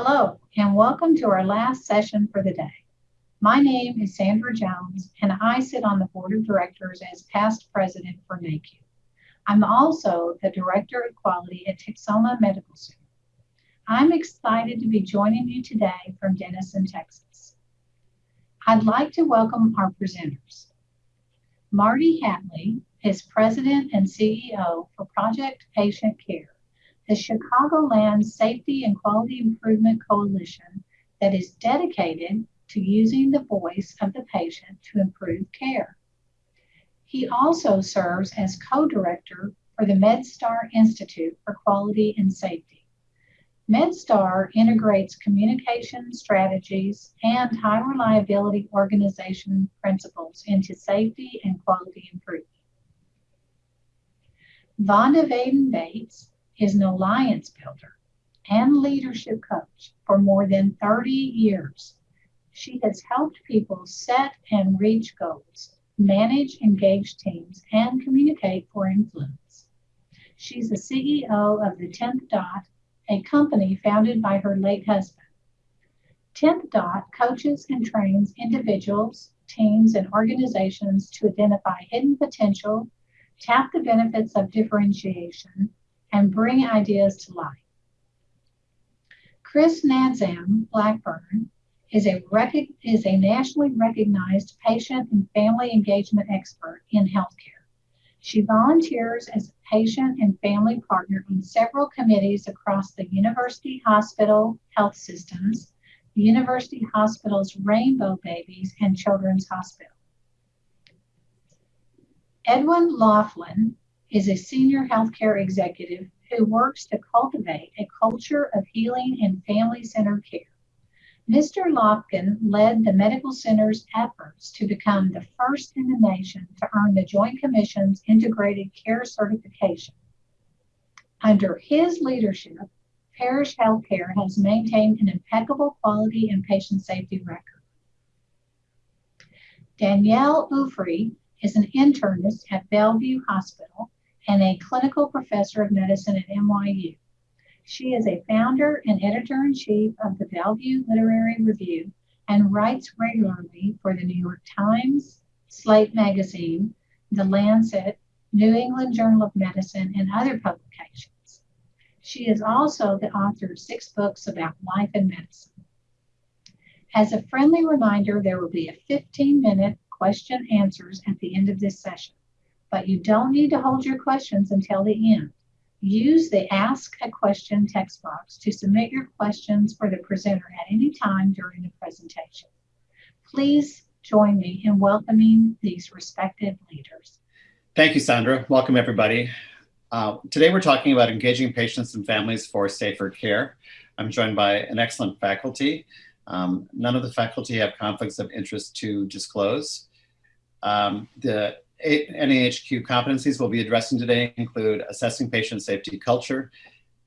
Hello, and welcome to our last session for the day. My name is Sandra Jones, and I sit on the board of directors as past president for NAHQ. I'm also the director of quality at Texoma Medical Center. I'm excited to be joining you today from Denison, Texas. I'd like to welcome our presenters. Marty Hatlie is president and CEO for Project Patient Care, the Chicagoland Safety and Quality Improvement Coalition that is dedicated to using the voice of the patient to improve care. He also serves as co-director for the MedStar Institute for Quality and Safety. MedStar integrates communication strategies and high reliability organization principles into safety and quality improvement. Vonda Vaden Bates is an alliance builder and leadership coach for more than 30 years. She has helped people set and reach goals, manage engaged teams, and communicate for influence. She's the CEO of the 10th Dot, a company founded by her late husband. 10th Dot coaches and trains individuals, teams, and organizations to identify hidden potential, tap the benefits of differentiation, and bring ideas to life. Chris Nadzam Blackburn is a, rec- is a nationally recognized patient and family engagement expert in healthcare. She volunteers as a patient and family partner on several committees across the University Hospital Health Systems, the University Hospital's Rainbow Babies, and Children's Hospital. Edwin Loftin is a senior healthcare executive who works to cultivate a culture of healing and family centered care. Mr. Loftin led the medical center's efforts to become the first in the nation to earn the Joint Commission's Integrated Care Certification. Under his leadership, Parrish Healthcare has maintained an impeccable quality and patient safety record. Danielle Ofri is an internist at Bellevue Hospital and a clinical professor of medicine at NYU. She is a founder and editor in chief of the Bellevue Literary Review and writes regularly for the New York Times, Slate Magazine, The Lancet, New England Journal of Medicine, and other publications. She is also the author of six books about life and medicine. As a friendly reminder, there will be a 15 minute question answers at the end of this session, but you don't need to hold your questions until the end. Use the Ask a Question text box to submit your questions for the presenter at any time during the presentation. Please join me in welcoming these respected leaders. Thank you, Sandra. Welcome, everybody. Uh, today we're talking about engaging patients and families for safer care. I'm joined by an excellent faculty. Um, none of the faculty have conflicts of interest to disclose. Um, the NAHQ competencies we'll be addressing today include assessing patient safety culture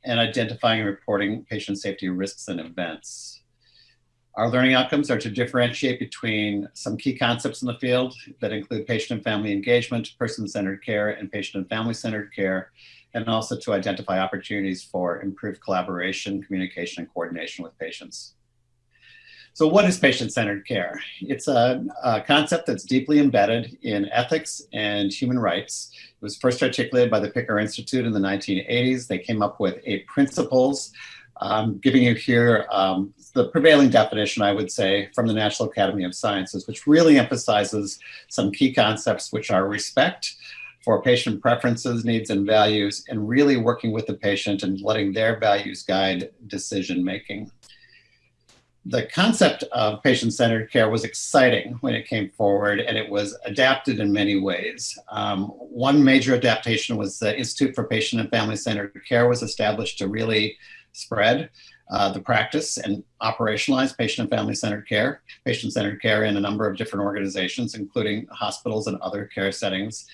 and identifying and reporting patient safety risks and events. Our learning outcomes are to differentiate between some key concepts in the field that include patient and family engagement, person-centered care, and patient and family-centered care, and also to identify opportunities for improved collaboration, communication, and coordination with patients. So what is patient-centered care? It's a, a, concept that's deeply embedded in ethics and human rights. It was first articulated by the Picker Institute in the 1980s. They came up with eight principles. I'm giving you here um, the prevailing definition, I would say, from the National Academy of Sciences, which really emphasizes some key concepts, which are respect for patient preferences, needs, and values, and really working with the patient and letting their values guide decision making the concept of patient-centered care was exciting when it came forward and it was adapted in many ways. Um, one major adaptation was the Institute for Patient and Family-Centered Care was established to really spread uh, the practice and operationalize patient and family-centered care, patient-centered care in a number of different organizations, including hospitals and other care settings.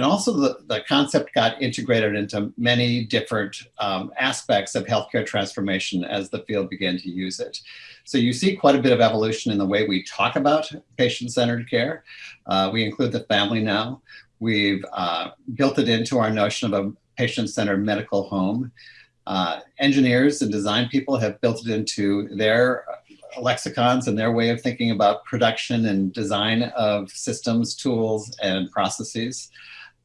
And also the, the concept got integrated into many different um, aspects of healthcare transformation as the field began to use it. So you see quite a bit of evolution in the way we talk about patient-centered care. Uh, we include the family now. We've uh, built it into our notion of a patient-centered medical home. Uh, engineers and design people have built it into their lexicons and their way of thinking about production and design of systems, tools, and processes.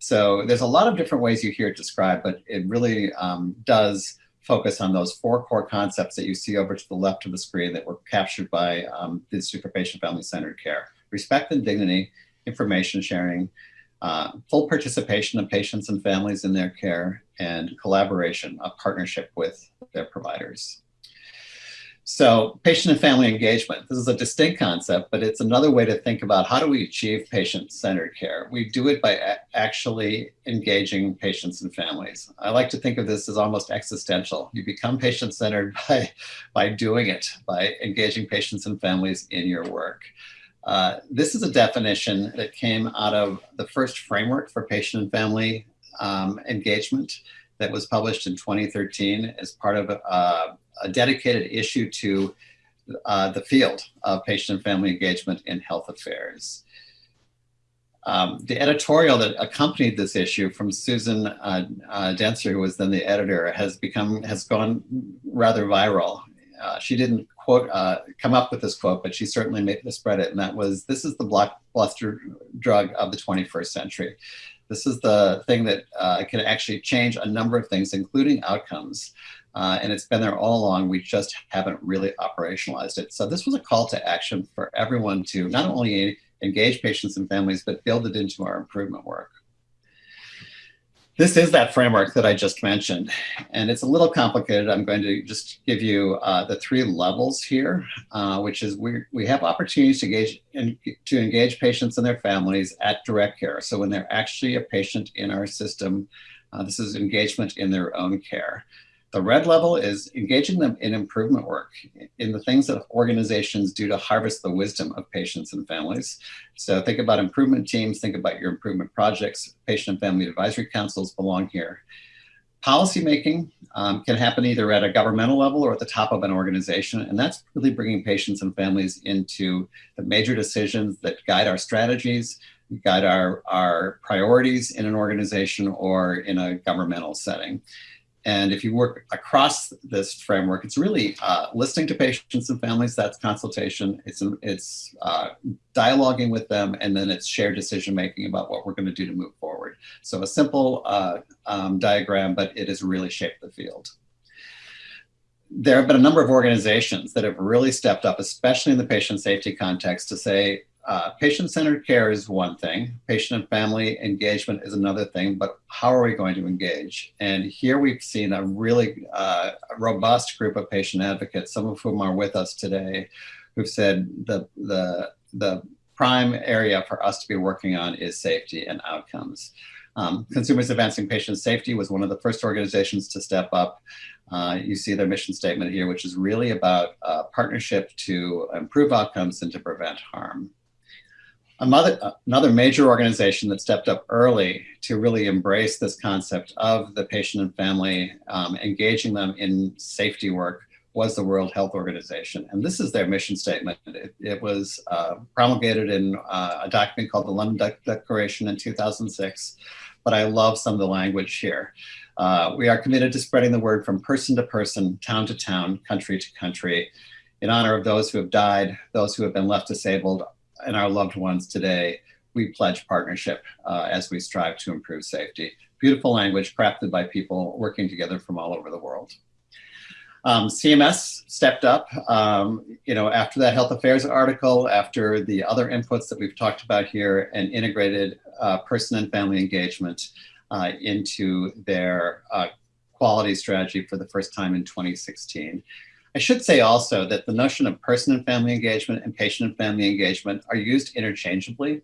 So there's a lot of different ways you hear it described, but it really um, does focus on those four core concepts that you see over to the left of the screen that were captured by um, the Institute for Patient Family Centered Care. Respect and dignity, information sharing, uh, full participation of patients and families in their care, and collaboration, a partnership with their providers. So patient and family engagement, this is a distinct concept, but it's another way to think about how do we achieve patient-centered care. We do it by actually engaging patients and families. I like to think of this as almost existential. You become patient-centered by, by doing it, by engaging patients and families in your work. Uh, this is a definition that came out of the first framework for patient and family um, engagement that was published in 2013 as part of uh, a dedicated issue to uh, the field of patient and family engagement in health affairs. Um, the editorial that accompanied this issue from Susan uh, uh, Dentzer, who was then the editor, has become has gone rather viral. Uh, she didn't quote uh, come up with this quote, but she certainly made the spread it, and that was, "This is the blockbuster drug of the 21st century. This is the thing that uh, can actually change a number of things, including outcomes." Uh, and it's been there all along. We just haven't really operationalized it. So this was a call to action for everyone to not only engage patients and families, but build it into our improvement work. This is that framework that I just mentioned, and it's a little complicated. I'm going to just give you uh, the three levels here, uh, which is we, we have opportunities to engage, in, to engage patients and their families at direct care. So when they're actually a patient in our system, uh, this is engagement in their own care. The red level is engaging them in improvement work, in the things that organizations do to harvest the wisdom of patients and families. So think about improvement teams, think about your improvement projects, patient and family advisory councils belong here. Policymaking um, can happen either at a governmental level or at the top of an organization, and that's really bringing patients and families into the major decisions that guide our strategies, guide our, our priorities in an organization or in a governmental setting. And if you work across this framework, it's really uh, listening to patients and families, that's consultation, it's, it's uh, dialoguing with them, and then it's shared decision-making about what we're gonna do to move forward. So a simple uh, um, diagram, but it has really shaped the field. There have been a number of organizations that have really stepped up, especially in the patient safety context, to say, uh, patient-centered care is one thing, patient and family engagement is another thing, but how are we going to engage? And here we've seen a really uh, robust group of patient advocates, some of whom are with us today, who've said the, the, the prime area for us to be working on is safety and outcomes. Um, Consumers Advancing Patient Safety was one of the first organizations to step up. Uh, you see their mission statement here, which is really about uh, partnership to improve outcomes and to prevent harm. Another, another major organization that stepped up early to really embrace this concept of the patient and family, um, engaging them in safety work was the World Health Organization. And this is their mission statement. It, it was uh, promulgated in uh, a document called the London De Declaration in 2006, but I love some of the language here. Uh, we are committed to spreading the word from person to person, town to town, country to country, in honor of those who have died, those who have been left disabled, and our loved ones today, we pledge partnership uh, as we strive to improve safety. Beautiful language crafted by people working together from all over the world. Um, CMS stepped up, um, you know, after that health affairs article, after the other inputs that we've talked about here and integrated uh, person and family engagement uh, into their uh, quality strategy for the first time in 2016. I should say also that the notion of person and family engagement and patient and family engagement are used interchangeably.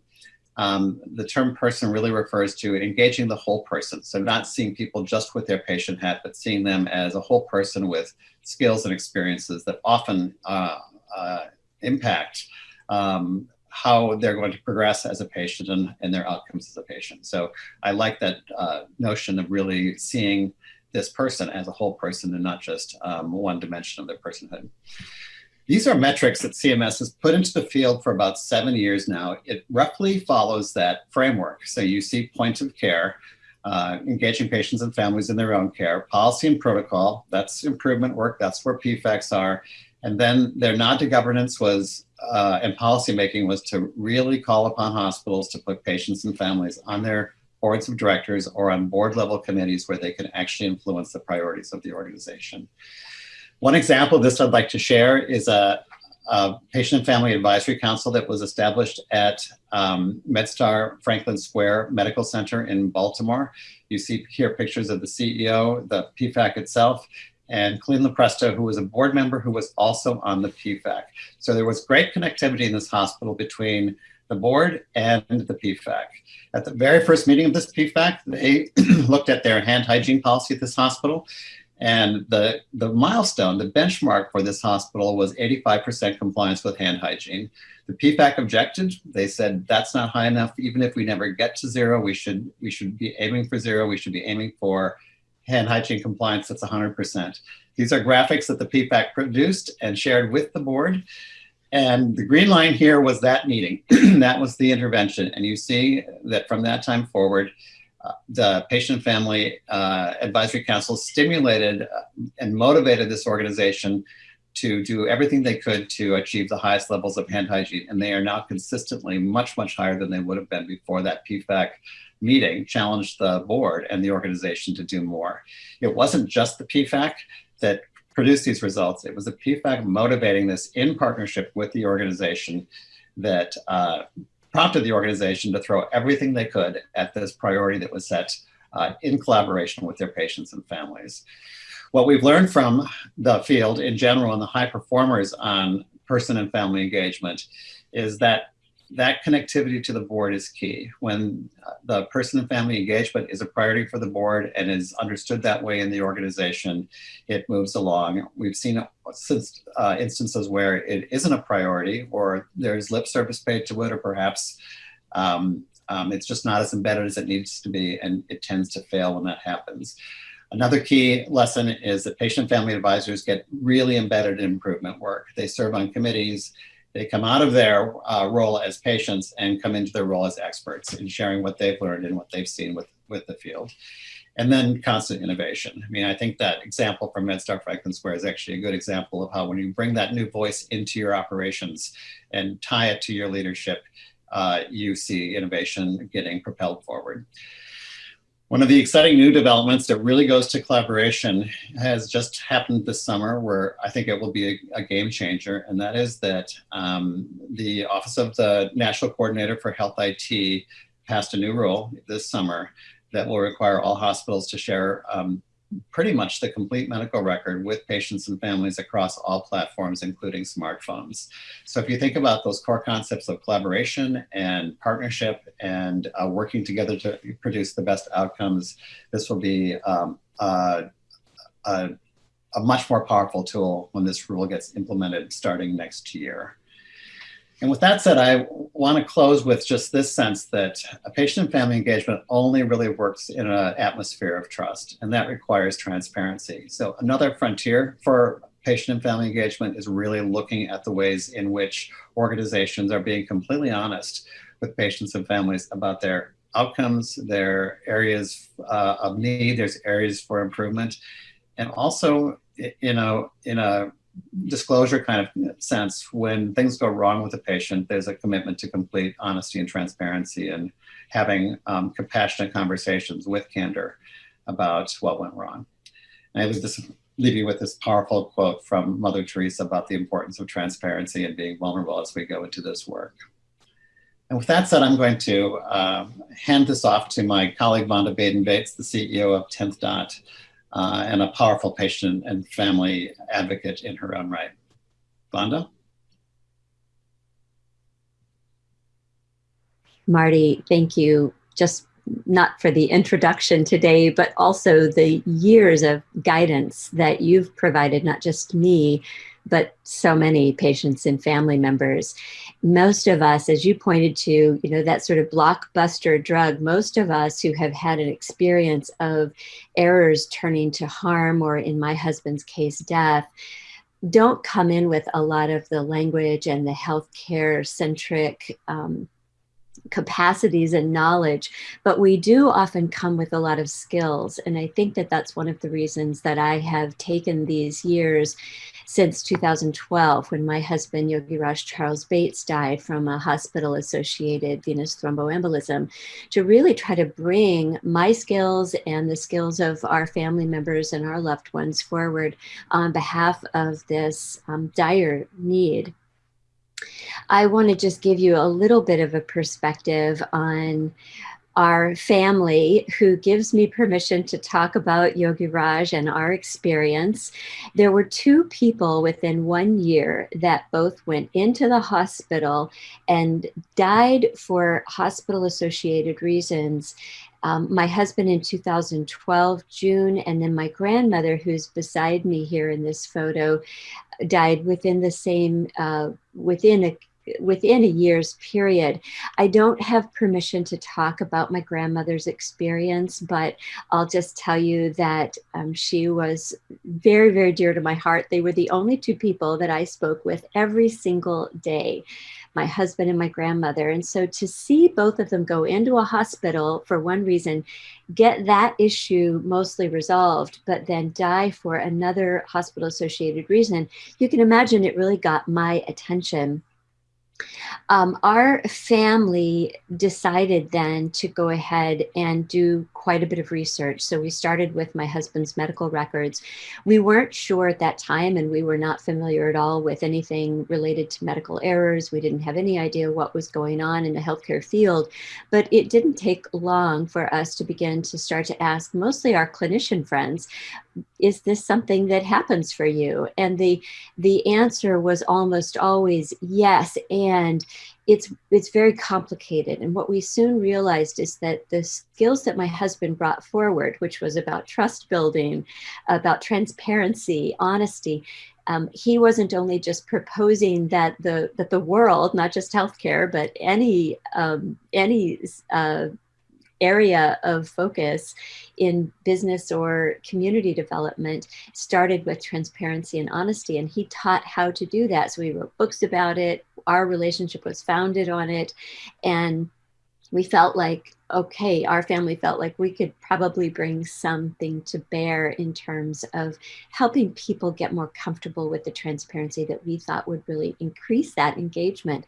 Um, the term person really refers to engaging the whole person. So not seeing people just with their patient hat, but seeing them as a whole person with skills and experiences that often uh, uh, impact um, how they're going to progress as a patient and, and, their outcomes as a patient. So I like that uh, notion of really seeing this person as a whole person and not just um, one dimension of their personhood. These are metrics that CMS has put into the field for about seven years now. It roughly follows that framework. So you see point of care, uh, engaging patients and families in their own care, policy and protocol, that's improvement work, that's where PFACs are. And then their nod to governance was, uh, and policymaking was to really call upon hospitals to put patients and families on their boards of directors or on board level committees where they can actually influence the priorities of the organization. One example of this I'd like to share is a, a Patient and Family Advisory Council that was established at um, MedStar Franklin Square Medical Center in Baltimore. You see here pictures of the CEO, the PFAC itself, and Colleen Lopresto, who was a board member who was also on the PFAC. So there was great connectivity in this hospital between the board and the PFAC. At the very first meeting of this PFAC, they looked at their hand hygiene policy at this hospital and the, the milestone, the benchmark for this hospital was 85% compliance with hand hygiene. The PFAC objected. They said that's not high enough. Even if we never get to zero, we should, we should be aiming for zero. We should be aiming for hand hygiene compliance that's 100%. These are graphics that the PFAC produced and shared with the board. And the green line here was that meeting. that was the intervention. And you see that from that time forward, uh, the Patient Family uh, Advisory Council stimulated uh, and motivated this organization to do everything they could to achieve the highest levels of hand hygiene. And they are now consistently much, much higher than they would have been before that PFAC meeting challenged the board and the organization to do more. It wasn't just the PFAC that produced these results. It was the PFAC motivating this in partnership with the organization that uh, prompted the organization to throw everything they could at this priority that was set uh, in collaboration with their patients and families. What we've learned from the field in general and the high performers on person and family engagement is that that connectivity to the board is key. When the person and family engagement is a priority for the board and is understood that way in the organization, it moves along. We've seen since uh, instances where it isn't a priority or there's lip service paid to it or perhaps um, um, it's just not as embedded as it needs to be and it tends to fail when that happens. Another key lesson is that patient family advisors get really embedded in improvement work. They serve on committees, they come out of their uh, role as patients and come into their role as experts in sharing what they've learned and what they've seen with, with the field. And then constant innovation. I mean, I think that example from MedStar Franklin Square is actually a good example of how when you bring that new voice into your operations and tie it to your leadership, uh, you see innovation getting propelled forward. One of the exciting new developments that really goes to collaboration has just happened this summer where I think it will be a, a game changer. And that is that um, the Office of the National Coordinator for Health IT passed a new rule this summer that will require all hospitals to share um, pretty much the complete medical record with patients and families across all platforms, including smartphones. So if you think about those core concepts of collaboration and partnership and uh, working together to produce the best outcomes, this will be um, a, a much more powerful tool when this rule gets implemented starting next year. And with that said, I want to close with just this sense that a patient and family engagement only really works in an atmosphere of trust, and that requires transparency. So another frontier for patient and family engagement is really looking at the ways in which organizations are being completely honest with patients and families about their outcomes, their areas uh, of need, there's areas for improvement, and also, you know, in a disclosure kind of sense, when things go wrong with a patient, there's a commitment to complete honesty and transparency and having um, compassionate conversations with candor about what went wrong. And I was just leave you with this powerful quote from Mother Teresa about the importance of transparency and being vulnerable as we go into this work. And with that said, I'm going to uh, hand this off to my colleague, Vonda Vaden-Bates, the CEO of 10th Dot, uh, and a powerful patient and family advocate in her own right. Vonda? Marty, thank you. Just not for the introduction today, but also the years of guidance that you've provided, not just me, but so many patients and family members. Most of us, as you pointed to, you know, that sort of blockbuster drug, most of us who have had an experience of errors turning to harm, or in my husband's case, death, don't come in with a lot of the language and the healthcare centric um, capacities and knowledge, but we do often come with a lot of skills. And I think that that's one of the reasons that I have taken these years since 2012 when my husband Yogi Raj Charles Bates died from a hospital associated venous thromboembolism to really try to bring my skills and the skills of our family members and our loved ones forward on behalf of this um, dire need. I want to just give you a little bit of a perspective on our family who gives me permission to talk about Yogi Raj and our experience. There were two people within one year that both went into the hospital and died for hospital associated reasons. Um, my husband in 2012, June, and then my grandmother, who's beside me here in this photo, died within the same, uh, within a within a year's period. I don't have permission to talk about my grandmother's experience, but I'll just tell you that um, she was very, very dear to my heart. They were the only two people that I spoke with every single day my husband and my grandmother. And so to see both of them go into a hospital for one reason, get that issue mostly resolved, but then die for another hospital associated reason, you can imagine it really got my attention. Um, our family decided then to go ahead and do quite a bit of research. So we started with my husband's medical records. We weren't sure at that time, and we were not familiar at all with anything related to medical errors. We didn't have any idea what was going on in the healthcare field. But it didn't take long for us to begin to start to ask mostly our clinician friends is this something that happens for you? And the the answer was almost always yes. And it's it's very complicated. And what we soon realized is that the skills that my husband brought forward which was about trust building about transparency honesty um, he wasn't only just proposing that the that the world not just healthcare but any um, any uh, area of focus in business or community development started with transparency and honesty. And he taught how to do that. So we wrote books about it. Our relationship was founded on it. And we felt like okay our family felt like we could probably bring something to bear in terms of helping people get more comfortable with the transparency that we thought would really increase that engagement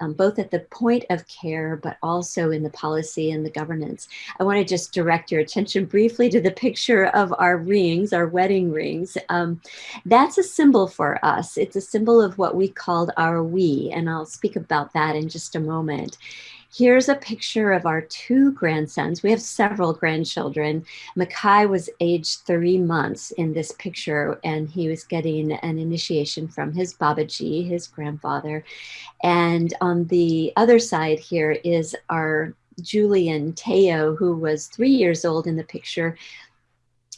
um, both at the point of care but also in the policy and the governance. I want to just direct your attention briefly to the picture of our rings our wedding rings. Um, that's a symbol for us. It's a symbol of what we called our we and i'll speak about that in just a moment Here's a picture of our two grandsons. We have several grandchildren. Mackay was aged three months in this picture, and he was getting an initiation from his Babaji, his grandfather. And on the other side here is our Julian Teo, who was three years old in the picture,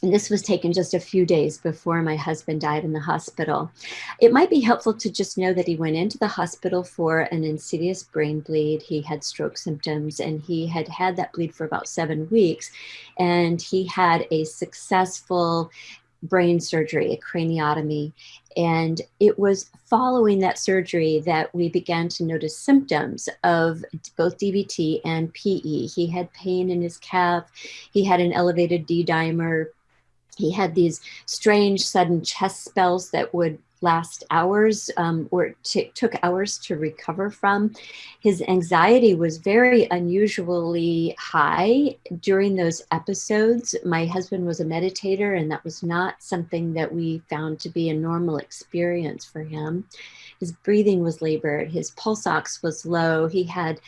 and this was taken just a few days before my husband died in the hospital. It might be helpful to just know that he went into the hospital for an insidious brain bleed. He had stroke symptoms and he had had that bleed for about seven weeks. And he had a successful brain surgery, a craniotomy. And it was following that surgery that we began to notice symptoms of both DVT and PE. He had pain in his calf, he had an elevated D dimer he had these strange sudden chest spells that would last hours um, or took hours to recover from. His anxiety was very unusually high during those episodes. My husband was a meditator, and that was not something that we found to be a normal experience for him. His breathing was labored, his pulse ox was low. He had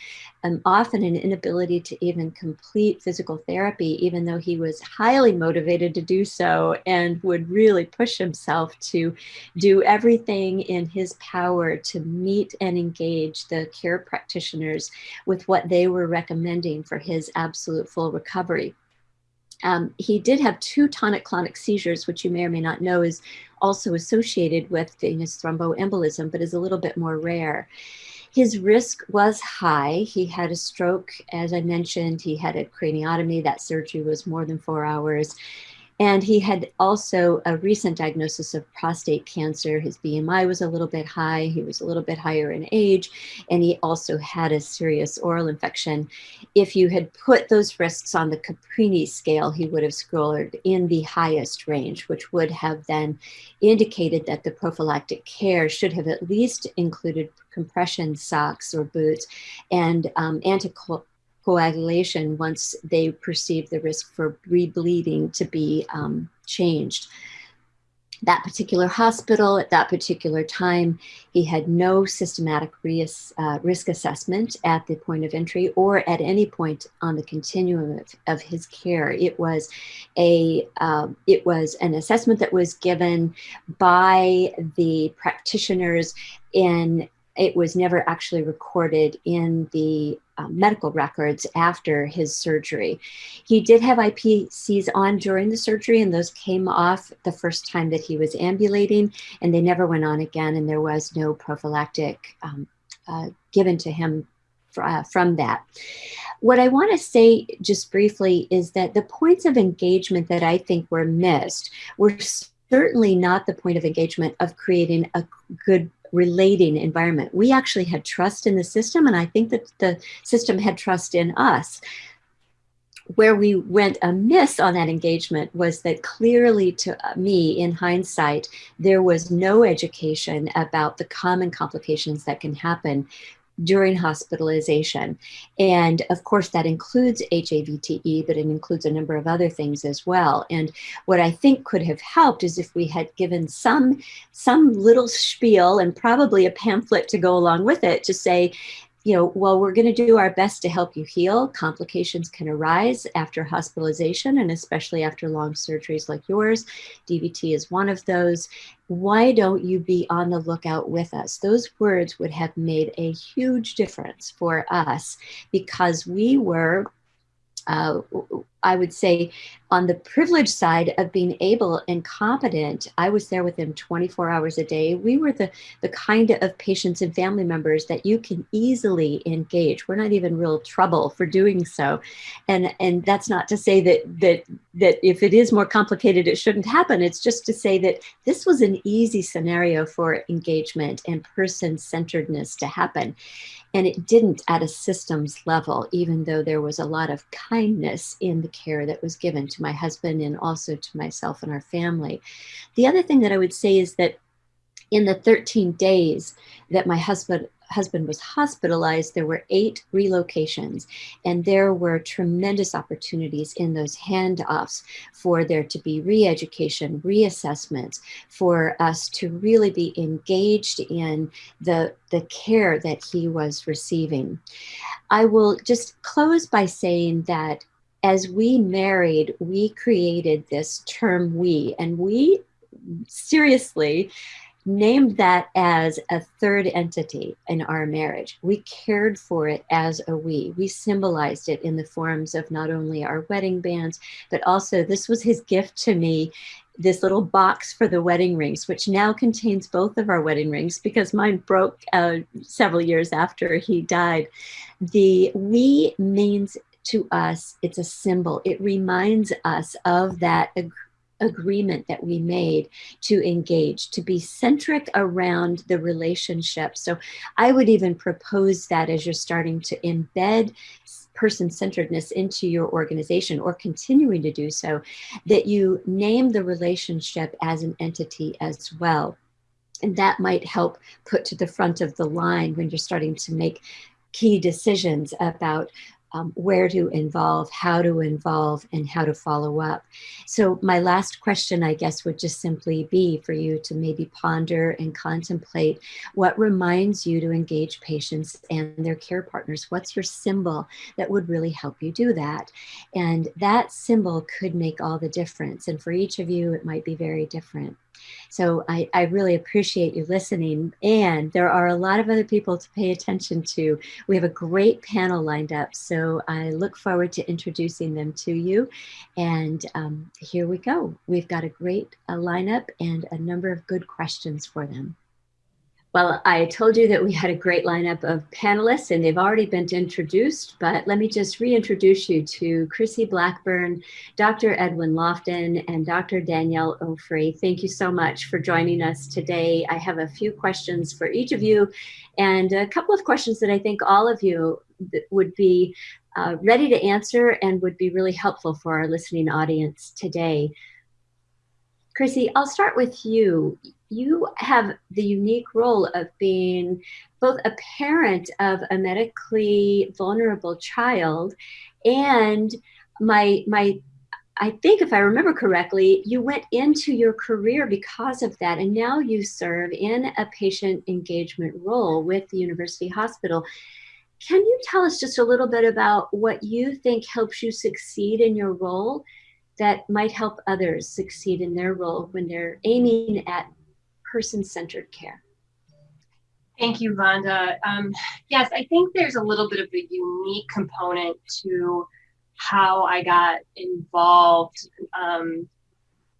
um, often an inability to even complete physical therapy, even though he was highly motivated to do so and would really push himself to do everything in his power to meet and engage the care practitioners with what they were recommending for his absolute full recovery. Um, he did have two tonic-clonic seizures, which you may or may not know is also associated with venous thromboembolism, but is a little bit more rare. His risk was high. He had a stroke, as I mentioned. He had a craniotomy. That surgery was more than four hours. And he had also a recent diagnosis of prostate cancer. His BMI was a little bit high, he was a little bit higher in age, and he also had a serious oral infection. If you had put those risks on the Caprini scale, he would have scored in the highest range, which would have then indicated that the prophylactic care should have at least included compression socks or boots and um, coagulation once they perceive the risk for rebleeding to be um, changed. That particular hospital at that particular time, he had no systematic risk, uh, risk assessment at the point of entry or at any point on the continuum of, of his care. It was a uh, it was an assessment that was given by the practitioners in it was never actually recorded in the um, medical records after his surgery. He did have IPCs on during the surgery, and those came off the first time that he was ambulating, and they never went on again, and there was no prophylactic um, uh, given to him uh, from that. What I want to say just briefly is that the points of engagement that I think were missed were certainly not the point of engagement of creating a good relating environment. We actually had trust in the system, and I think that the system had trust in us. Where we went amiss on that engagement was that clearly to me, in hindsight, there was no education about the common complications that can happen during hospitalization. And of course, that includes HAVTE, but it includes a number of other things as well. And what I think could have helped is if we had given some, some little spiel and probably a pamphlet to go along with it to say, you know, while we're going to do our best to help you heal, complications can arise after hospitalization and especially after long surgeries like yours. DVT is one of those. Why don't you be on the lookout with us? Those words would have made a huge difference for us because we were uh, I would say on the privileged side of being able and competent, I was there with them 24 hours a day. We were the, the kind of patients and family members that you can easily engage. We're not even real trouble for doing so. And, and that's not to say that, that, that if it is more complicated, it shouldn't happen. It's just to say that this was an easy scenario for engagement and person centeredness to happen. And it didn't at a systems level, even though there was a lot of kindness in the care that was given to my husband and also to myself and our family. The other thing that I would say is that in the 13 days that my husband husband was hospitalized, there were eight relocations, and there were tremendous opportunities in those handoffs for there to be re education, reassessments, for us to really be engaged in the, the care that he was receiving. I will just close by saying that as we married, we created this term we, and we seriously named that as a third entity in our marriage. We cared for it as a we. We symbolized it in the forms of not only our wedding bands, but also this was his gift to me this little box for the wedding rings, which now contains both of our wedding rings because mine broke uh, several years after he died. The we means to us, it's a symbol. It reminds us of that ag- agreement that we made to engage, to be centric around the relationship. So I would even propose that as you're starting to embed person centeredness into your organization or continuing to do so, that you name the relationship as an entity as well. And that might help put to the front of the line when you're starting to make key decisions about um, where to involve, how to involve, and how to follow up. So, my last question, I guess, would just simply be for you to maybe ponder and contemplate what reminds you to engage patients and their care partners. What's your symbol that would really help you do that? And that symbol could make all the difference. And for each of you, it might be very different. So I, I really appreciate you listening. And there are a lot of other people to pay attention to. We have a great panel lined up. So I look forward to introducing them to you. And um, here we go. We've got a great uh, lineup and a number of good questions for them. Well, I told you that we had a great lineup of panelists and they've already been introduced, but let me just reintroduce you to Chrissy Blackburn, Dr. Edwin Loftin, and Dr. Danielle Ofri. Thank you so much for joining us today. I have a few questions for each of you and a couple of questions that I think all of you would be uh, ready to answer and would be really helpful for our listening audience today. Chrissy, I'll start with you you have the unique role of being both a parent of a medically vulnerable child and my my I think if I remember correctly, you went into your career because of that, and now you serve in a patient engagement role with the University Hospital. Can you tell us just a little bit about what you think helps you succeed in your role that might help others succeed in their role when they're aiming at person-centered care. Thank you, Vonda. Um, yes, I think there's a little bit of a unique component to how I got involved um,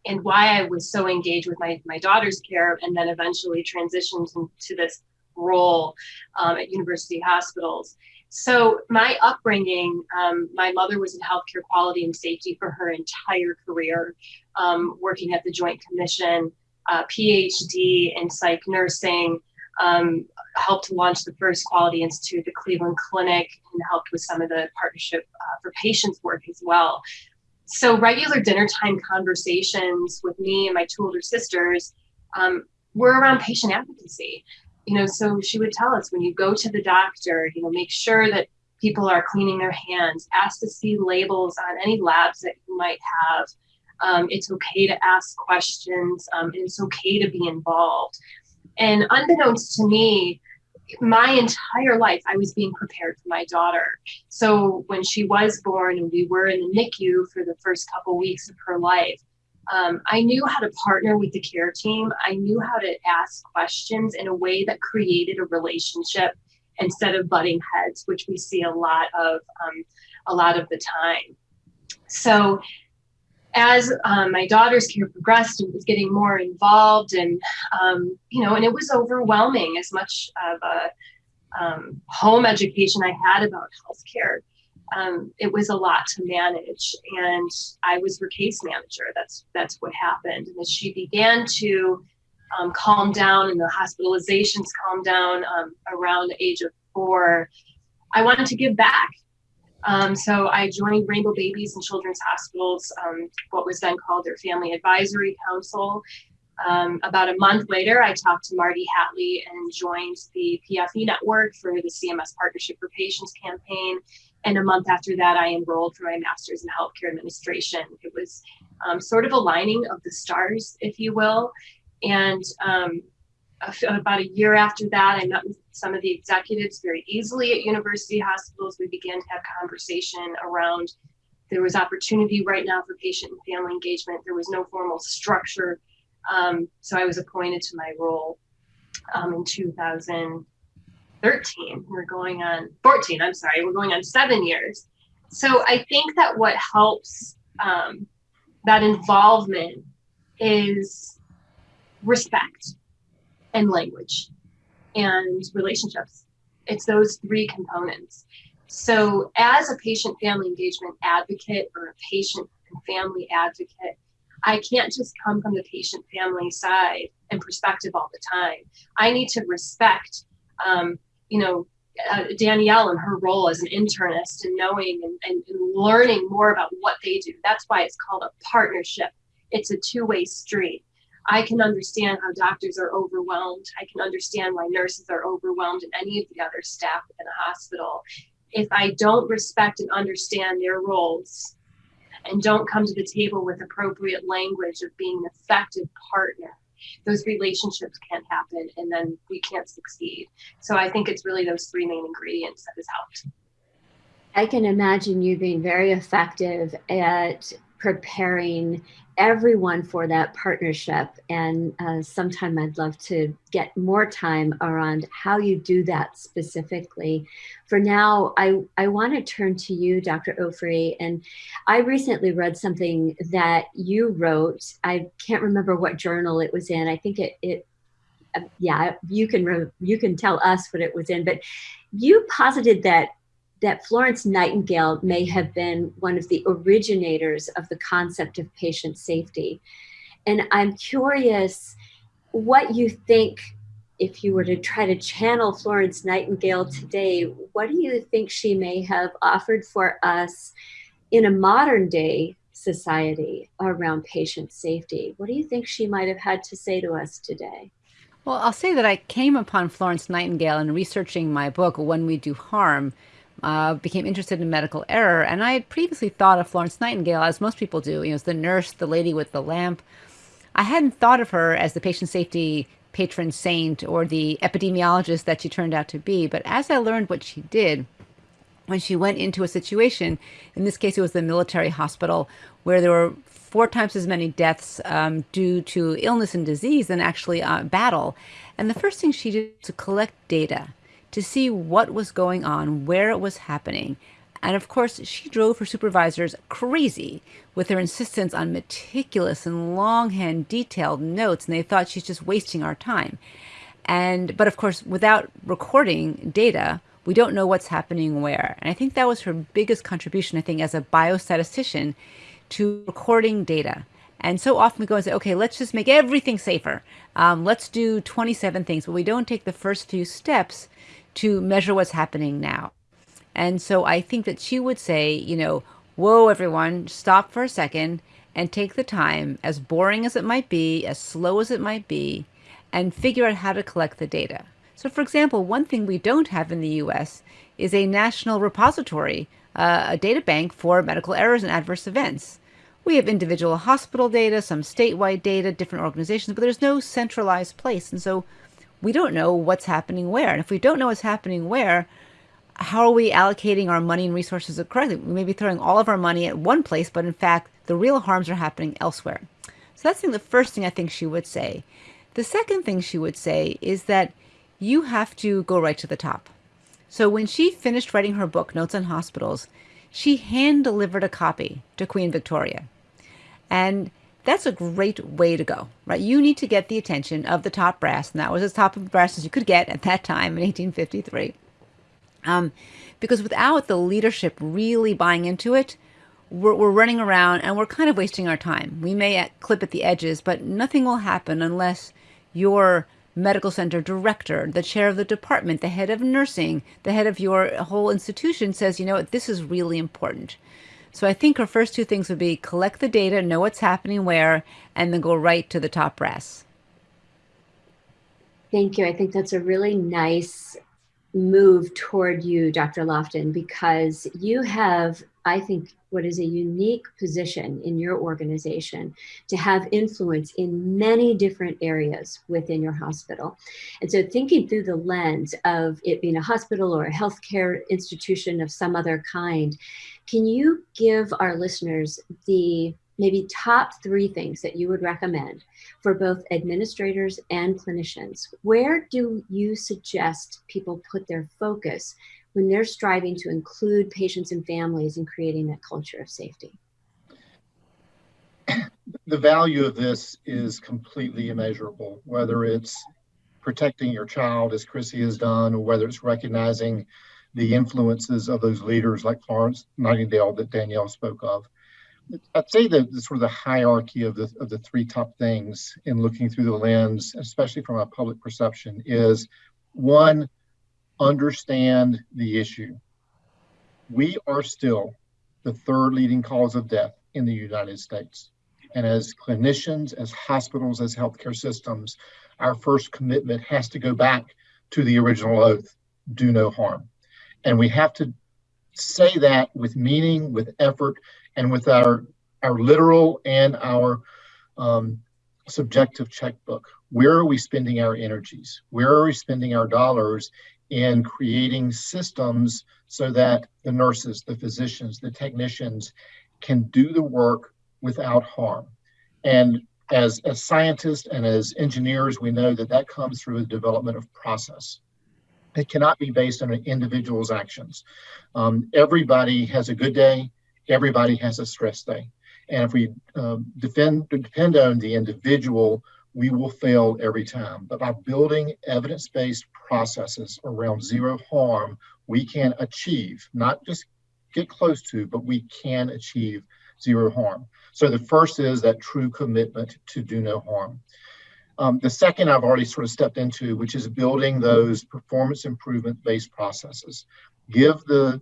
and why I was so engaged with my, my daughter's care and then eventually transitioned into this role um, at university hospitals. So my upbringing, um, my mother was in healthcare quality and safety for her entire career, um, working at the Joint Commission, uh, PhD in psych nursing, um, helped launch the first Quality Institute, the Cleveland Clinic, and helped with some of the partnership uh, for patients work as well. So regular dinner time conversations with me and my two older sisters um, were around patient advocacy. You know, so she would tell us when you go to the doctor, you know, make sure that people are cleaning their hands, ask to see labels on any labs that you might have. Um, it's okay to ask questions. Um, it's okay to be involved. And unbeknownst to me, my entire life, I was being prepared for my daughter. So when she was born and we were in the NICU for the first couple weeks of her life, um, I knew how to partner with the care team. I knew how to ask questions in a way that created a relationship instead of butting heads, which we see a lot of um, a lot of the time. So as um, my daughter's care progressed and was getting more involved and um, you know and it was overwhelming as much of a um, home education i had about healthcare. Um, it was a lot to manage and i was her case manager. That's that's what happened. And as she began to um, calm down and the hospitalizations calmed down um, around the age of four. I wanted to give back um, so I joined Rainbow Babies and Children's Hospitals, um, what was then called their Family Advisory Council. Um, about a month later, I talked to Marty Hatlie and joined the PFE network for the CMS Partnership for Patients campaign. And a month after that, I enrolled for my master's in healthcare administration. It was um, sort of aligning of the stars, if you will. And um, about a year after that, I met with some of the executives very easily at university hospitals. We began to have conversation around there was opportunity right now for patient and family engagement. There was no formal structure. Um, so I was appointed to my role um, in 2013. We're going on 14, I'm sorry, we're going on seven years. So I think that what helps um, that involvement is respect and language and relationships. It's those three components. So, as a patient family engagement advocate or a patient and family advocate, I can't just come from the patient family side and perspective all the time. I need to respect, um, you know, uh, Danielle and her role as an internist and knowing and, and, and learning more about what they do. That's why it's called a partnership. It's a two way street. I can understand how doctors are overwhelmed. I can understand why nurses are overwhelmed and any of the other staff in a hospital. If I don't respect and understand their roles and don't come to the table with appropriate language of being an effective partner, those relationships can't happen and then we can't succeed. So I think it's really those three main ingredients that has helped. I can imagine you being very effective at preparing everyone for that partnership. And uh, sometime I'd love to get more time around how you do that specifically. For now, I, I want to turn to you, Dr. Ofri. And I recently read something that you wrote. I can't remember what journal it was in. I think it, it yeah, you can re- you can tell us what it was in, but you posited that that Florence Nightingale may have been one of the originators of the concept of patient safety. And I'm curious what you think if you were to try to channel Florence Nightingale today, what do you think she may have offered for us in a modern day society around patient safety? What do you think she might have had to say to us today? Well, I'll say that I came upon Florence Nightingale in researching my book, When We Do Harm. Uh, became interested in medical error, and I had previously thought of Florence Nightingale as most people do, you know, as the nurse, the lady with the lamp. I hadn't thought of her as the patient safety patron saint or the epidemiologist that she turned out to be. But as I learned what she did, when she went into a situation, in this case, it was the military hospital, where there were four times as many deaths um, due to illness and disease than actually uh, battle. And the first thing she did was to collect data to see what was going on, where it was happening, and of course, she drove her supervisors crazy with her insistence on meticulous and longhand detailed notes, and they thought she's just wasting our time. And but of course, without recording data, we don't know what's happening where. And I think that was her biggest contribution, I think, as a biostatistician to recording data. And so often we go and say, okay, let's just make everything safer. Um, let's do 27 things, but we don't take the first few steps to measure what's happening now. And so I think that she would say, you know, whoa, everyone, stop for a second and take the time, as boring as it might be, as slow as it might be, and figure out how to collect the data. So, for example, one thing we don't have in the US is a national repository, uh, a data bank for medical errors and adverse events. We have individual hospital data, some statewide data, different organizations, but there's no centralized place. And so we don't know what's happening where. And if we don't know what's happening where, how are we allocating our money and resources correctly? We may be throwing all of our money at one place, but in fact, the real harms are happening elsewhere. So that's the first thing I think she would say. The second thing she would say is that you have to go right to the top. So when she finished writing her book, Notes on Hospitals, she hand delivered a copy to Queen Victoria. And that's a great way to go, right? You need to get the attention of the top brass, and that was as top of brass as you could get at that time in 1853. Um, because without the leadership really buying into it, we're, we're running around and we're kind of wasting our time. We may clip at the edges, but nothing will happen unless your medical center director, the chair of the department, the head of nursing, the head of your whole institution says, you know what, this is really important. So I think her first two things would be collect the data, know what's happening where, and then go right to the top brass. Thank you. I think that's a really nice move toward you, Dr. Loftin, because you have, I think, what is a unique position in your organization to have influence in many different areas within your hospital. And so, thinking through the lens of it being a hospital or a healthcare institution of some other kind, can you give our listeners the maybe top three things that you would recommend for both administrators and clinicians. Where do you suggest people put their focus when they're striving to include patients and families in creating that culture of safety? The value of this is completely immeasurable, whether it's protecting your child, as Chrissy has done, or whether it's recognizing the influences of those leaders like Florence Nightingale that Danielle spoke of. I'd say that the sort of the hierarchy of the of the three top things in looking through the lens, especially from a public perception, is one, understand the issue. We are still the third leading cause of death in the United States. And as clinicians, as hospitals, as healthcare systems, our first commitment has to go back to the original oath do no harm. And we have to say that with meaning, with effort, and with our our literal and our um, subjective checkbook. Where are we spending our energies? Where are we spending our dollars in creating systems so that the nurses, the physicians, the technicians can do the work without harm? And as, as scientists and as engineers, we know that that comes through the development of process. It cannot be based on an individual's actions. Um, everybody has a good day, everybody has a stress day. And if we um, defend, depend on the individual we will fail every time. But by building evidence based processes around zero harm, we can achieve, not just get close to, but we can achieve zero harm. So the first is that true commitment to do no harm. Um, the second I've already sort of stepped into, which is building those performance improvement based processes. Give the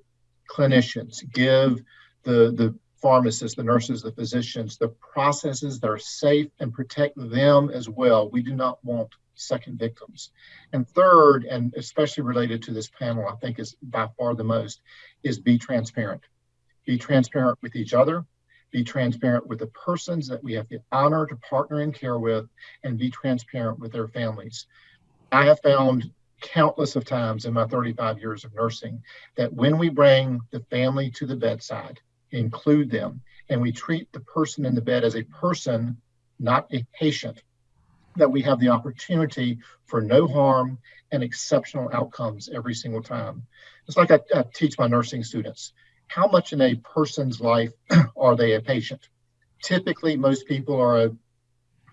clinicians, give the, the pharmacists, the nurses, the physicians, the processes that are safe and protect them as well. We do not want second victims. And third, and especially related to this panel, I think is by far the most, is be transparent. Be transparent with each other, be transparent with the persons that we have the honor to partner and care with, and be transparent with their families. I have found countless of times in my 35 years of nursing that when we bring the family to the bedside, include them, and we treat the person in the bed as a person, not a patient, that we have the opportunity for no harm and exceptional outcomes every single time. It's like I, I teach my nursing students how much in a person's life are they a patient? Typically, most people are a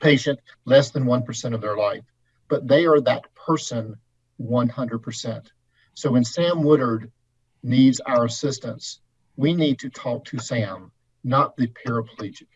patient less than 1% of their life, but they are that person 100%. So when Sam Woodard needs our assistance, we need to talk to Sam, not the paraplegic.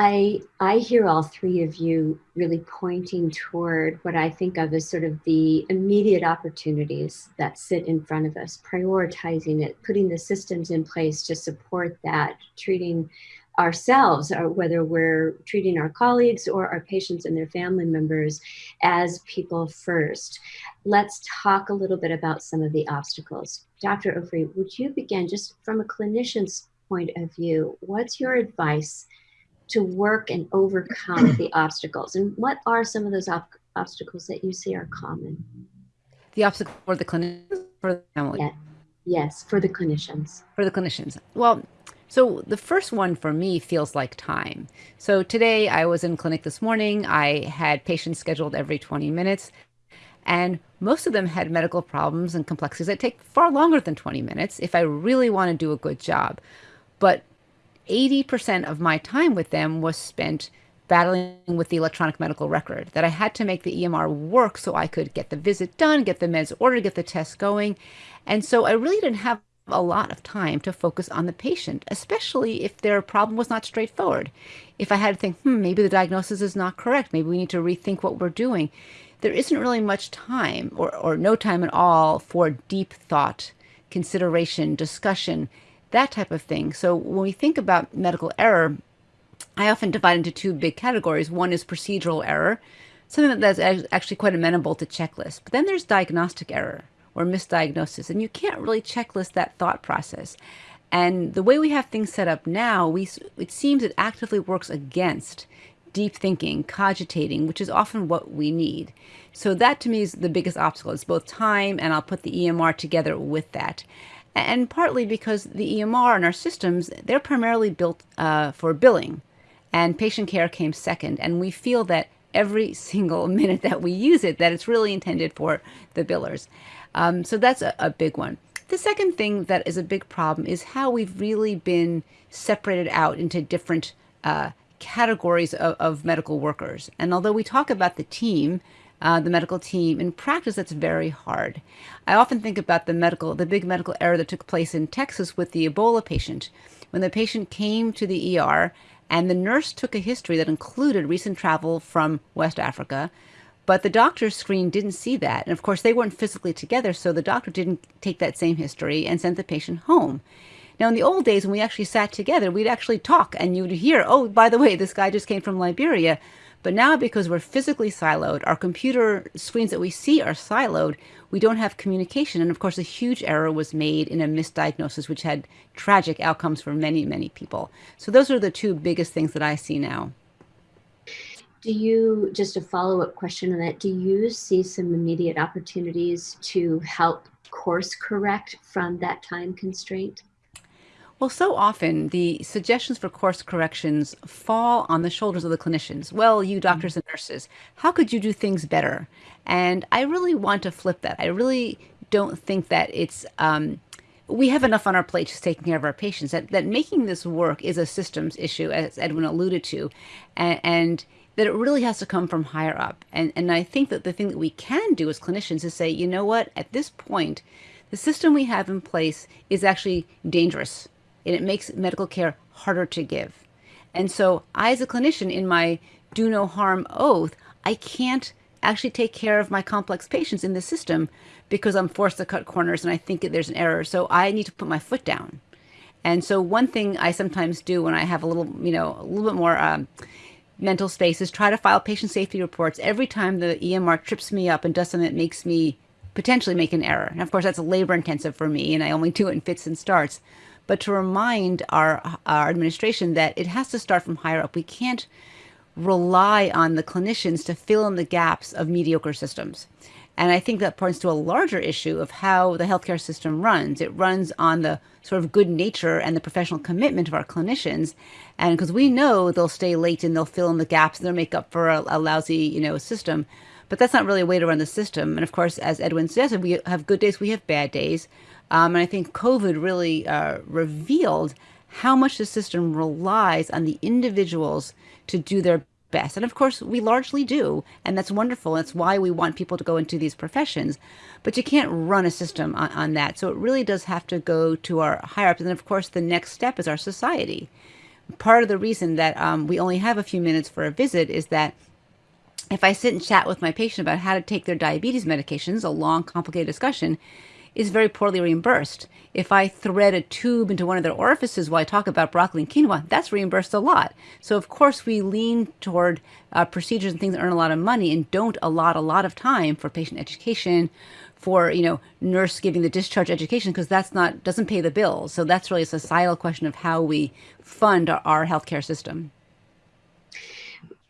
I I hear all three of you really pointing toward what I think of as sort of the immediate opportunities that sit in front of us, prioritizing it, putting the systems in place to support that, treating ourselves, or whether we're treating our colleagues or our patients and their family members as people first. Let's talk a little bit about some of the obstacles. Dr. Ofri, would you begin just from a clinician's point of view? What's your advice? To work and overcome the obstacles. And what are some of those op- obstacles that you see are common? The obstacle for the clinicians, for the family. Yeah. Yes, for the clinicians. For the clinicians. Well, so the first one for me feels like time. So today I was in clinic this morning. I had patients scheduled every 20 minutes. And most of them had medical problems and complexities that take far longer than 20 minutes if I really want to do a good job. But 80% of my time with them was spent battling with the electronic medical record, that I had to make the EMR work so I could get the visit done, get the meds ordered, get the tests going. And so I really didn't have a lot of time to focus on the patient, especially if their problem was not straightforward. If I had to think, hmm, maybe the diagnosis is not correct, maybe we need to rethink what we're doing, there isn't really much time or, or no time at all for deep thought, consideration, discussion, that type of thing. So when we think about medical error, I often divide into two big categories. One is procedural error, something that's actually quite amenable to checklist. But then there's diagnostic error or misdiagnosis, and you can't really checklist that thought process. And the way we have things set up now, we it seems it actively works against deep thinking, cogitating, which is often what we need. So that to me is the biggest obstacle. It's both time and I'll put the EMR together with that and partly because the EMR and our systems, they're primarily built uh, for billing, and patient care came second. And we feel that every single minute that we use it, that it's really intended for the billers. Um, so that's a, a big one. The second thing that is a big problem is how we've really been separated out into different uh, categories of, of medical workers. And although we talk about the team, uh, the medical team. In practice, that's very hard. I often think about the medical, the big medical error that took place in Texas with the Ebola patient. When the patient came to the ER and the nurse took a history that included recent travel from West Africa, but the doctor's screen didn't see that. And of course, they weren't physically together, so the doctor didn't take that same history and sent the patient home. Now, in the old days, when we actually sat together, we'd actually talk and you'd hear, oh, by the way, this guy just came from Liberia. But now, because we're physically siloed, our computer screens that we see are siloed, we don't have communication. And of course, a huge error was made in a misdiagnosis, which had tragic outcomes for many, many people. So, those are the two biggest things that I see now. Do you, just a follow up question on that, do you see some immediate opportunities to help course correct from that time constraint? Well, so often the suggestions for course corrections fall on the shoulders of the clinicians. Well, you doctors and nurses, how could you do things better? And I really want to flip that. I really don't think that it's um, we have enough on our plate just taking care of our patients that, that making this work is a systems issue as edwin alluded to and, and that it really has to come from higher up and and i think that the thing that we can do as clinicians is say you know what at this point the system we have in place is actually dangerous and it makes medical care harder to give and so i as a clinician in my do no harm oath i can't actually take care of my complex patients in the system because I'm forced to cut corners and I think there's an error. So I need to put my foot down. And so one thing I sometimes do when I have a little, you know, a little bit more um, mental space is try to file patient safety reports every time the EMR trips me up and does something that makes me potentially make an error. And of course, that's labor intensive for me, and I only do it in fits and starts. But to remind our our administration that it has to start from higher up. We can't rely on the clinicians to fill in the gaps of mediocre systems. And I think that points to a larger issue of how the healthcare system runs. It runs on the sort of good nature and the professional commitment of our clinicians. And because we know they'll stay late and they'll fill in the gaps and they'll make up for a, a lousy, you know, system. But that's not really a way to run the system. And of course, as Edwin suggested, we have good days, we have bad days. Um, and I think COVID really uh, revealed how much the system relies on the individuals to do their best. And of course, we largely do. And that's wonderful. That's why we want people to go into these professions. But you can't run a system on, on that. So it really does have to go to our higher ups. And of course, the next step is our society. Part of the reason that um, we only have a few minutes for a visit is that if I sit and chat with my patient about how to take their diabetes medications, a long, complicated discussion, is very poorly reimbursed. If I thread a tube into one of their orifices while I talk about broccoli and quinoa, that's reimbursed a lot. So of course we lean toward uh, procedures and things that earn a lot of money and don't allot a lot of time for patient education, for you know nurse giving the discharge education because that's not doesn't pay the bills. So that's really a societal question of how we fund our, our healthcare system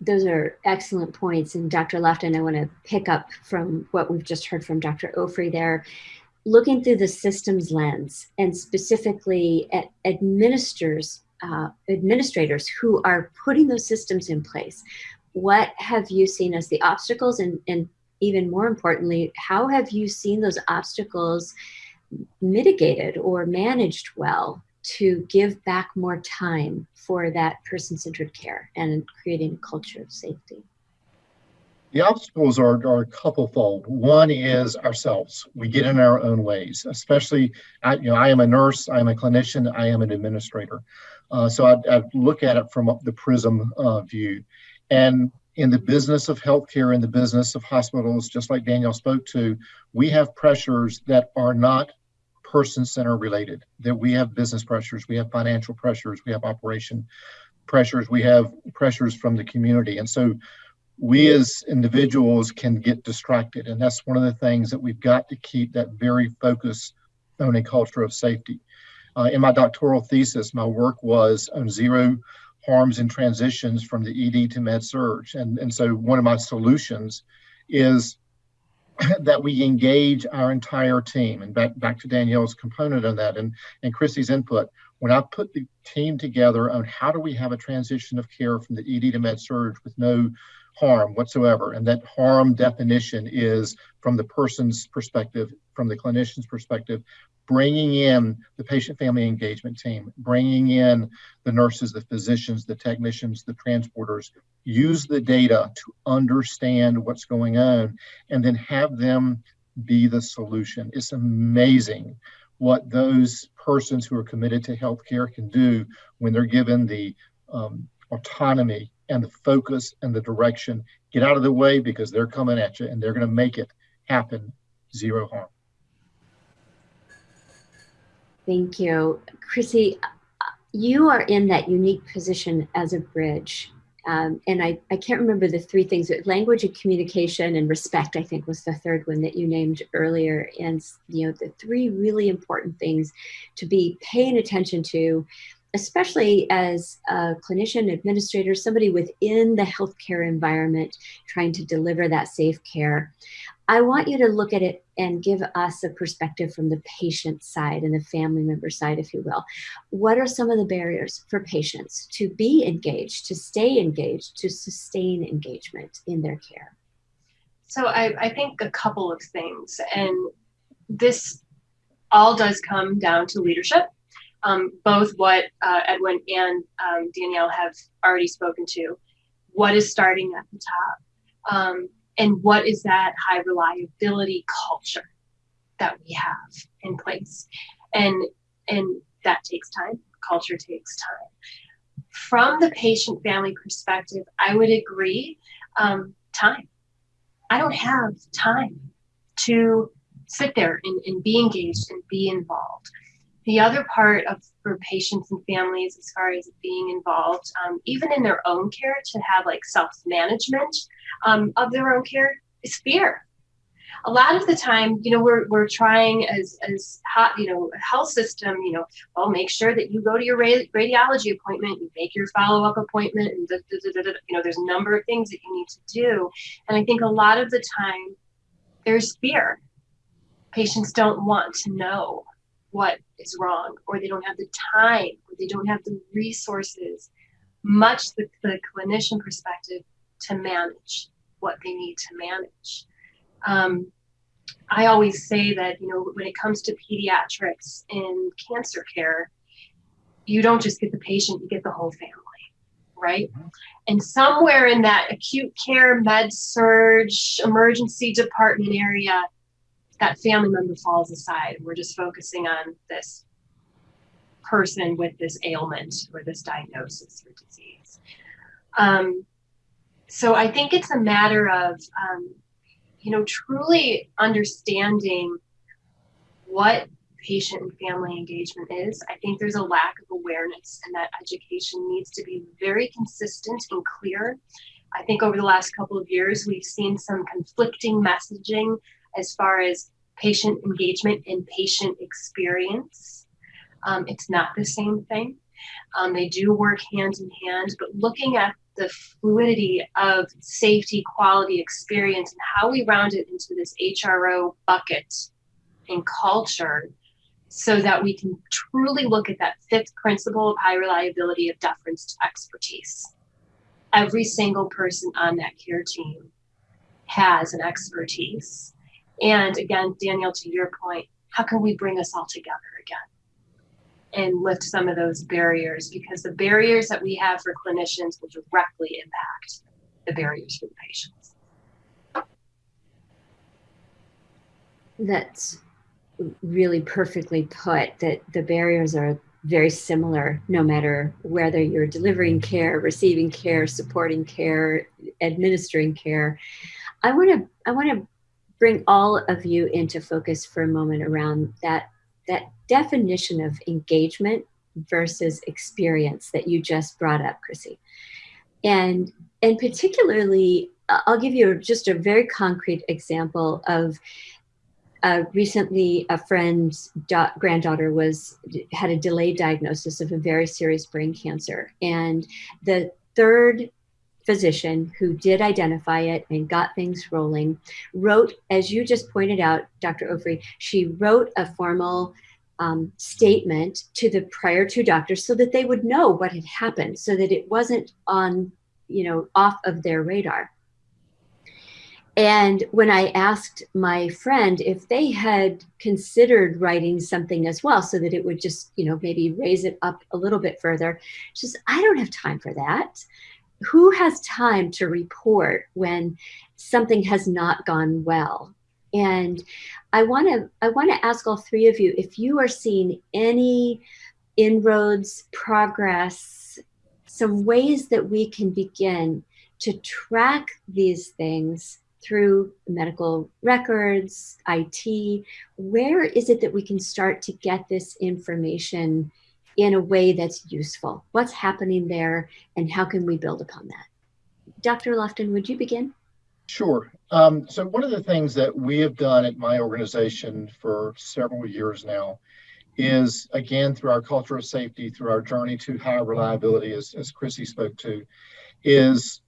those are excellent points. And Dr. Loftin, I want to pick up from what we've just heard from Dr. Ofri there looking through the systems lens and specifically at administrators, uh, administrators who are putting those systems in place, what have you seen as the obstacles and, and even more importantly, how have you seen those obstacles mitigated or managed well to give back more time for that person-centered care and creating a culture of safety? The obstacles are, are a couple-fold. One is ourselves. We get in our own ways, especially, I, you know, I am a nurse, I am a clinician, I am an administrator. Uh, so I, I, look at it from the prism uh, view. And in the business of healthcare, in the business of hospitals, just like Daniel spoke to, we have pressures that are not person center related, that we have business pressures, we have financial pressures, we have operation pressures, we have pressures from the community. And so we as individuals can get distracted. And that's one of the things that we've got to keep that very focus on a culture of safety. Uh, in my doctoral thesis, my work was on zero harms and transitions from the ED to med surg. And, and so one of my solutions is that we engage our entire team. And back, back to Danielle's component on that and, and Chrissy's input. When I put the team together on how do we have a transition of care from the ED to med surg with no harm whatsoever. And that harm definition is from the person's perspective, from the clinician's perspective, bringing in the patient family engagement team, bringing in the nurses, the physicians, the technicians, the transporters, use the data to understand what's going on, and then have them be the solution. It's amazing what those persons who are committed to healthcare can do when they're given the um, autonomy and the focus and the direction. Get out of the way because they're coming at you and they're going to make it happen zero harm. Thank you. Chrissy, you are in that unique position as a bridge. Um, and I, I can't remember the three things, language and communication and respect, I think was the third one that you named earlier. And, you know, the three really important things to be paying attention to especially as a clinician, administrator, somebody within the healthcare environment trying to deliver that safe care. I want you to look at it and give us a perspective from the patient side and the family member side, if you will. What are some of the barriers for patients to be engaged, to stay engaged, to sustain engagement in their care? So I, I think a couple of things, and this all does come down to leadership. Um, both what uh, Edwin and um, Danielle have already spoken to. What is starting at the top? Um, and what is that high reliability culture that we have in place? And and that takes time. Culture takes time. From the patient family perspective, I would agree. Um, time. I don't have time to sit there and, and be engaged and be involved. The other part of for patients and families, as far as being involved, um, even in their own care, to have like self management um, of their own care, is fear a lot of the time, you know, we're, we're trying as, as hot, you know, a health system, you know, well, make sure that you go to your radiology appointment, you make your follow-up appointment, and da, da, da, you know, there's a number of things that you need to do. And I think a lot of the time there's fear. Patients don't want to know what is wrong, or they don't have the time, or they don't have the resources, much the, the clinician perspective to manage what they need to manage. Um, I always say that, you know, when it comes to pediatrics in cancer care, you don't just get the patient, you get the whole family, right? Mm-hmm. And somewhere in that acute care, med surg, emergency department area, that family member falls aside. We're just focusing on this person with this ailment or this diagnosis or disease. Um, so I think it's a matter of um, you know, truly understanding what patient and family engagement is. I think there's a lack of awareness, and that education needs to be very consistent and clear. I think over the last couple of years, we've seen some conflicting messaging as far as patient engagement and patient experience. Um, it's not the same thing. Um, they do work hand in hand, but looking at the fluidity of safety, quality, experience, and how we round it into this HRO bucket and culture so that we can truly look at that fifth principle of high reliability of deference to expertise. Every single person on that care team has an expertise. And again, Daniel, to your point, how can we bring us all together again? and lift some of those barriers because the barriers that we have for clinicians will directly impact the barriers for the patients. That's really perfectly put that the barriers are very similar no matter whether you're delivering care, receiving care, supporting care, administering care. I want to I want to bring all of you into focus for a moment around that that definition of engagement versus experience that you just brought up, Chrissy. And and particularly, I'll give you just a very concrete example of uh, recently a friend's da- granddaughter was had a delayed diagnosis of a very serious brain cancer, and the third physician who did identify it and got things rolling wrote, as you just pointed out, Dr. Ofri, she wrote a formal um, statement to the prior two doctors so that they would know what had happened, so that it wasn't on, you know, off of their radar. And when I asked my friend if they had considered writing something as well, so that it would just, you know, maybe raise it up a little bit further, she says, I don't have time for that. Who has time to report when something has not gone well? And I want to I want to ask all three of you if you are seeing any inroads, progress, some ways that we can begin to track these things through medical records, IT. Where is it that we can start to get this information in a way that's useful? What's happening there, and how can we build upon that? Dr. Loftin, would you begin? Sure. Um, so one of the things that we have done at my organization for several years now is, again, through our culture of safety, through our journey to high reliability, as, as Chrissy spoke to, is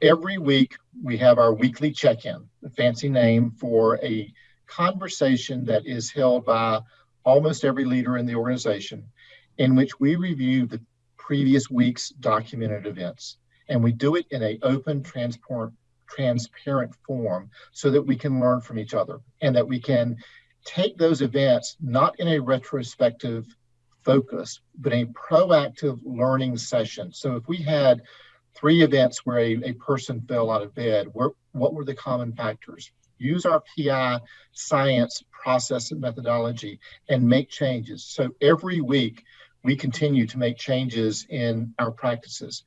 every week we have our weekly check-in, a fancy name for a conversation that is held by almost every leader in the organization in which we review the previous week's documented events. And we do it in an open, transparent, transparent form so that we can learn from each other and that we can take those events not in a retrospective focus, but a proactive learning session. So if we had three events where a, a person fell out of bed, where, what were the common factors? Use our PI science process and methodology and make changes. So every week we continue to make changes in our practices.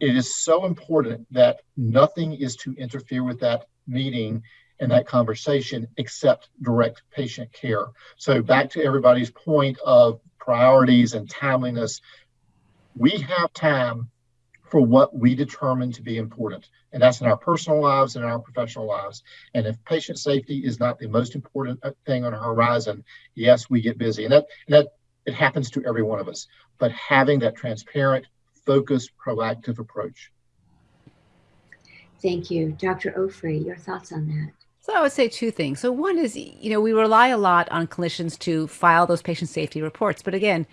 It is so important that nothing is to interfere with that meeting and that conversation except direct patient care. So back to everybody's point of priorities and timeliness, we have time for what we determine to be important. And that's in our personal lives and our professional lives. And if patient safety is not the most important uh, thing on our horizon, yes, we get busy. And that, and that it happens to every one of us. But having that transparent, focused, proactive approach. Thank you. Dr. Ofri, your thoughts on that? So I would say two things. So one is, you know, we rely a lot on clinicians to file those patient safety reports. But again,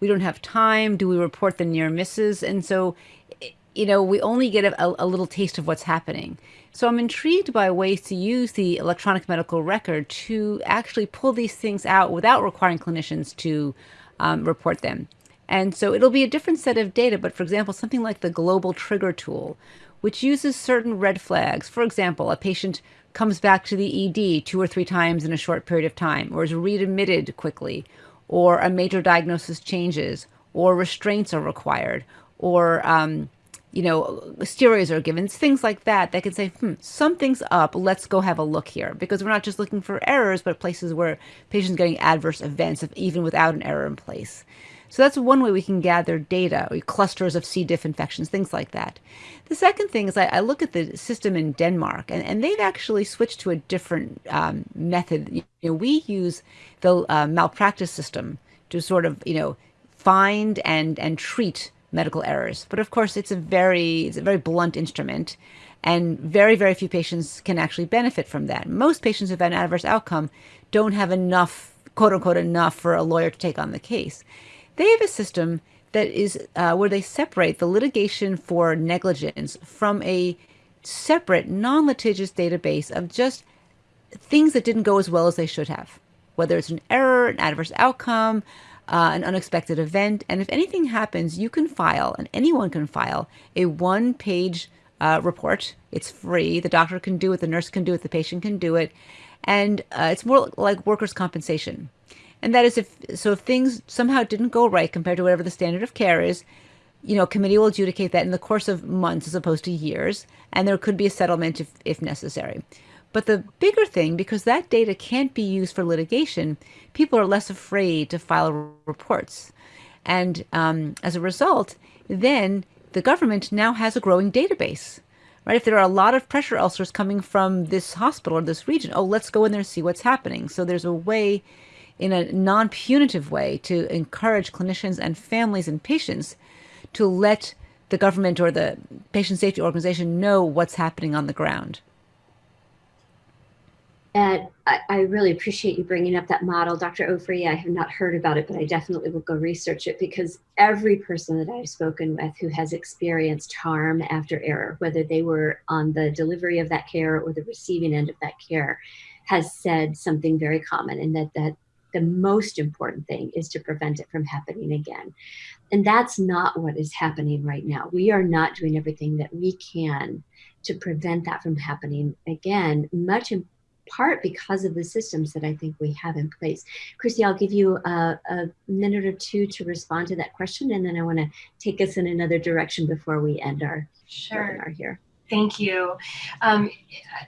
we don't have time. Do we report the near misses? And so, you know, we only get a, a little taste of what's happening. So I'm intrigued by ways to use the electronic medical record to actually pull these things out without requiring clinicians to um, report them. And so it'll be a different set of data, but for example, something like the global trigger tool, which uses certain red flags. For example, a patient comes back to the ED two or three times in a short period of time, or is readmitted quickly, or a major diagnosis changes, or restraints are required, or um, you know, steroids are given, things like that, that can say, hmm, something's up, let's go have a look here. Because we're not just looking for errors, but places where patients getting adverse events, even without an error in place. So that's one way we can gather data, clusters of C. diff infections, things like that. The second thing is I, I look at the system in Denmark, and, and they've actually switched to a different um, method. You know, we use the uh, malpractice system to sort of, you know, find and and treat medical errors. But of course, it's a very it's a very blunt instrument, and very very few patients can actually benefit from that. Most patients who've an adverse outcome don't have enough quote unquote enough for a lawyer to take on the case. They have a system that is uh, where they separate the litigation for negligence from a separate, non-litigious database of just things that didn't go as well as they should have, whether it's an error, an adverse outcome, uh, an unexpected event. And if anything happens, you can file, and anyone can file, a one-page uh, report. It's free. The doctor can do it, the nurse can do it, the patient can do it. And uh, it's more like workers' compensation. And that is if so if things somehow didn't go right compared to whatever the standard of care is, you know, committee will adjudicate that in the course of months as opposed to years, and there could be a settlement if, if necessary. But the bigger thing, because that data can't be used for litigation, people are less afraid to file reports. And um, as a result, then the government now has a growing database, right? If there are a lot of pressure ulcers coming from this hospital or this region, oh, let's go in there and see what's happening. So there's a way in a non punitive way to encourage clinicians and families and patients to let the government or the patient safety organization know what's happening on the ground. I, I, really appreciate you bringing up that model. Dr. Ofri, I have not heard about it, but I definitely will go research it because every person that I've spoken with who has experienced harm after error, whether they were on the delivery of that care or the receiving end of that care, has said something very common and that, that the most important thing is to prevent it from happening again. And that's not what is happening right now. We are not doing everything that we can to prevent that from happening again, much part because of the systems that I think we have in place. Chrissy, I'll give you a, a minute or two to respond to that question, and then I want to take us in another direction before we end our sure. webinar here. Thank you. Um,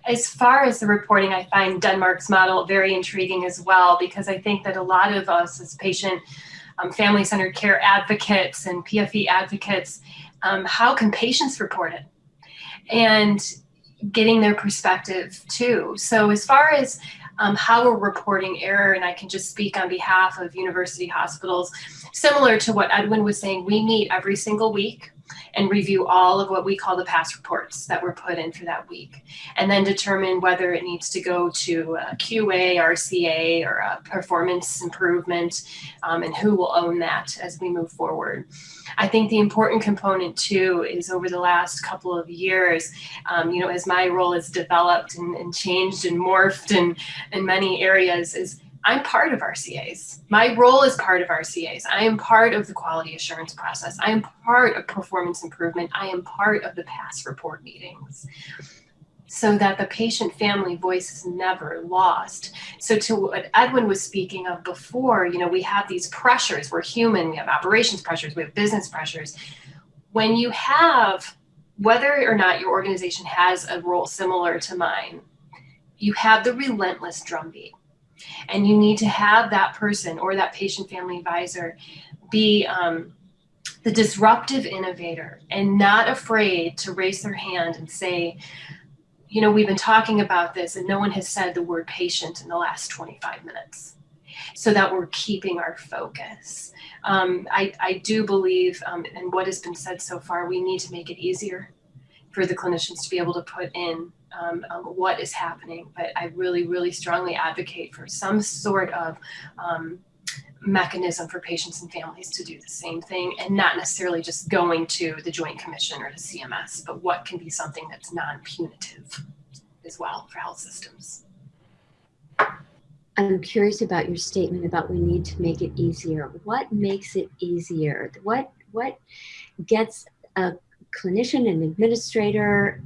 as far as the reporting, I find Denmark's model very intriguing as well because I think that a lot of us as patient um, family-centered care advocates and PFE advocates, um, how can patients report it? And getting their perspective too. So as far as um, how we're reporting error, and I can just speak on behalf of university hospitals, similar to what Edwin was saying, we meet every single week and review all of what we call the PASS reports that were put in for that week, and then determine whether it needs to go to QA, RCA, or a performance improvement, um, and who will own that as we move forward. I think the important component too is over the last couple of years, um, you know, as my role has developed and, and changed and morphed in, in many areas, is I'm part of RCAs. My role is part of RCAs. I am part of the quality assurance process. I am part of performance improvement. I am part of the PASS report meetings so that the patient family voice is never lost. So to what Edwin was speaking of before, you know, we have these pressures. We're human. We have operations pressures. We have business pressures. When you have, whether or not your organization has a role similar to mine, you have the relentless drumbeat and you need to have that person or that patient family advisor be um, the disruptive innovator and not afraid to raise their hand and say, you know, we've been talking about this and no one has said the word patient in the last 25 minutes so that we're keeping our focus. Um, I, I do believe, um, and what has been said so far, we need to make it easier for the clinicians to be able to put in um, um, what is happening. But I really, really strongly advocate for some sort of um, mechanism for patients and families to do the same thing and not necessarily just going to the Joint Commission or the CMS, but what can be something that's non punitive as well for health systems. I'm curious about your statement about we need to make it easier. What makes it easier? What what gets a clinician and administrator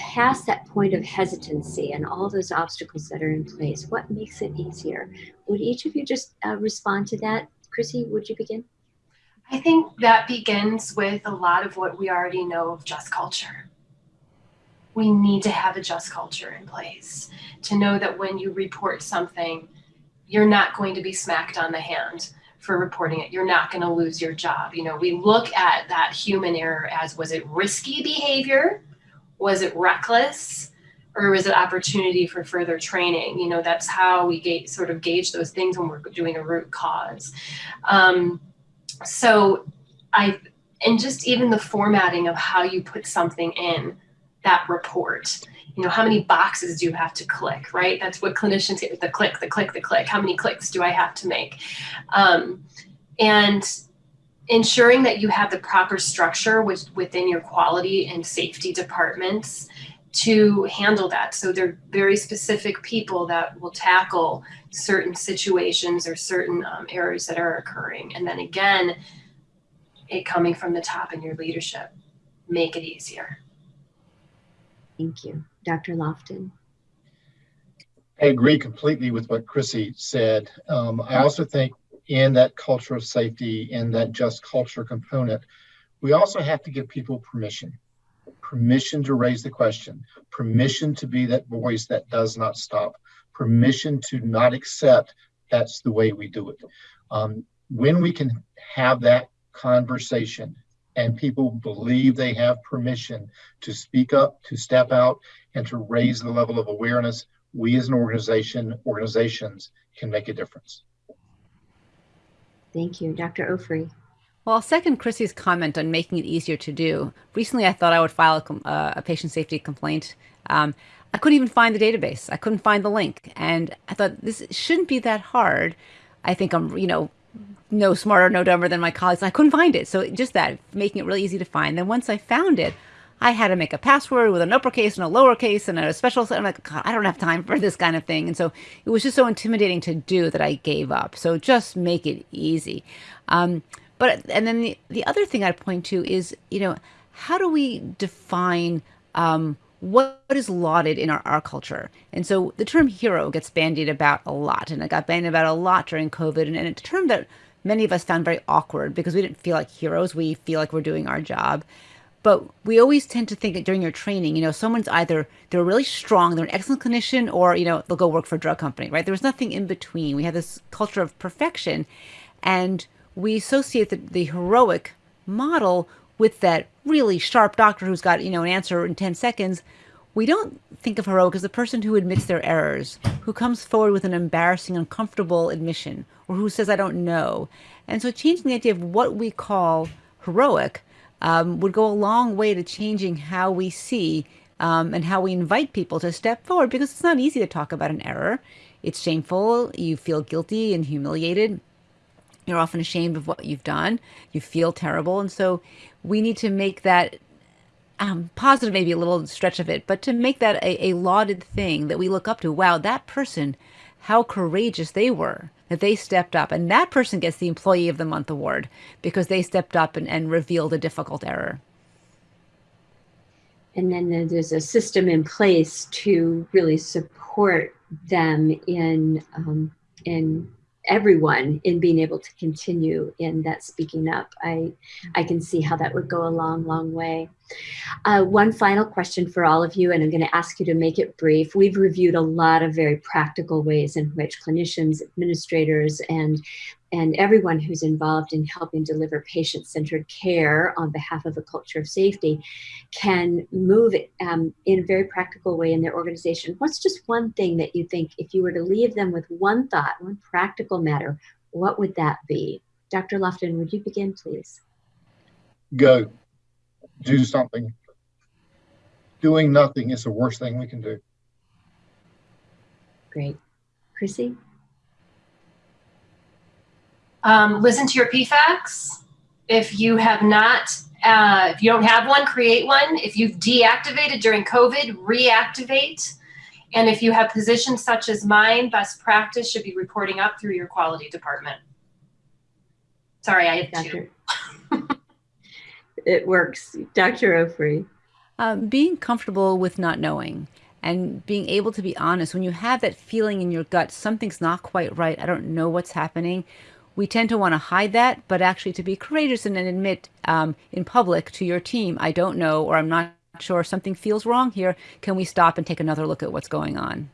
past that point of hesitancy and all those obstacles that are in place, what makes it easier? Would each of you just uh, respond to that? Chrissy, would you begin? I think that begins with a lot of what we already know of just culture. We need to have a just culture in place to know that when you report something, you're not going to be smacked on the hand for reporting it. You're not going to lose your job. You know, we look at that human error as was it risky behavior? Was it reckless? Or was it opportunity for further training? You know, that's how we sort of gauge those things when we're doing a root cause. Um, so I, and just even the formatting of how you put something in that report you know how many boxes do you have to click right that's what clinicians get the click the click the click how many clicks do i have to make um, and ensuring that you have the proper structure with, within your quality and safety departments to handle that so they're very specific people that will tackle certain situations or certain um, errors that are occurring and then again it coming from the top in your leadership make it easier Thank you. Dr. Loftin. I agree completely with what Chrissy said. Um, I also think in that culture of safety, in that just culture component, we also have to give people permission permission to raise the question, permission to be that voice that does not stop, permission to not accept that's the way we do it. Um, when we can have that conversation and people believe they have permission to speak up, to step out, and to raise the level of awareness, we as an organization, organizations can make a difference. Thank you. Dr. Ofri. Well, I'll second Chrissy's comment on making it easier to do. Recently, I thought I would file a, uh, a patient safety complaint. Um, I couldn't even find the database. I couldn't find the link. And I thought this shouldn't be that hard. I think I'm, you know, no smarter, no dumber than my colleagues. I couldn't find it. So just that, making it really easy to find. Then once I found it, I had to make a password with an uppercase and a lowercase and a special. I'm like, God, I don't have time for this kind of thing. And so it was just so intimidating to do that I gave up. So just make it easy. Um, but and then the, the other thing I'd point to is, you know, how do we define um, what is lauded in our, our culture. And so the term hero gets bandied about a lot, and it got bandied about a lot during COVID. And, and it's a term that many of us found very awkward because we didn't feel like heroes. We feel like we're doing our job. But we always tend to think that during your training, you know, someone's either they're really strong, they're an excellent clinician, or, you know, they'll go work for a drug company, right? There was nothing in between. We have this culture of perfection. And we associate the, the heroic model with that really sharp doctor who's got, you know, an answer in 10 seconds. We don't think of heroic as the person who admits their errors, who comes forward with an embarrassing, uncomfortable admission, or who says, I don't know. And so changing the idea of what we call heroic um, would go a long way to changing how we see um, and how we invite people to step forward because it's not easy to talk about an error. It's shameful. You feel guilty and humiliated. You're often ashamed of what you've done. You feel terrible. And so we need to make that um, positive, maybe a little stretch of it, but to make that a, a lauded thing that we look up to. Wow, that person, how courageous they were that they stepped up. And that person gets the Employee of the Month award because they stepped up and, and revealed a difficult error. And then there's a system in place to really support them in um, in everyone in being able to continue in that speaking up. I, I can see how that would go a long, long way. Uh, one final question for all of you, and I'm going to ask you to make it brief. We've reviewed a lot of very practical ways in which clinicians, administrators, and and everyone who's involved in helping deliver patient-centered care on behalf of a culture of safety can move um, in a very practical way in their organization. What's just one thing that you think, if you were to leave them with one thought, one practical matter, what would that be? Dr. Loftin, would you begin, please? Go do something. Doing nothing is the worst thing we can do. Great. Chrissy? Um, listen to your PFACs. If you have not, uh, if you don't have one, create one. If you've deactivated during COVID, reactivate. And if you have positions such as mine, best practice should be reporting up through your quality department. Sorry, I had two. it works. Dr. Ofri. Um, being comfortable with not knowing and being able to be honest when you have that feeling in your gut, something's not quite right, I don't know what's happening. We tend to want to hide that, but actually to be courageous and admit um, in public to your team, I don't know, or I'm not sure something feels wrong here. Can we stop and take another look at what's going on?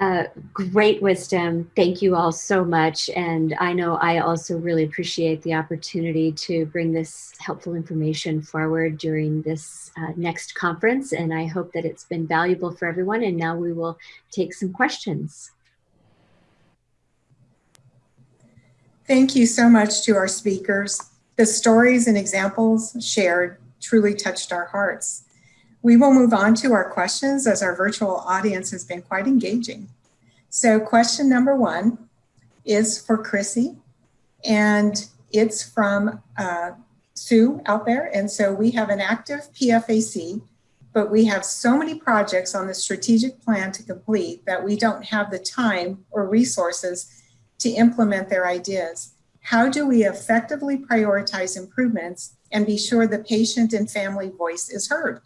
Uh, great wisdom. Thank you all so much. And I know I also really appreciate the opportunity to bring this helpful information forward during this uh, next conference. And I hope that it's been valuable for everyone. And now we will take some questions. Thank you so much to our speakers. The stories and examples shared truly touched our hearts. We will move on to our questions as our virtual audience has been quite engaging. So question number one is for Chrissy and it's from uh, Sue out there. And so we have an active PFAC, but we have so many projects on the strategic plan to complete that we don't have the time or resources to implement their ideas. How do we effectively prioritize improvements and be sure the patient and family voice is heard?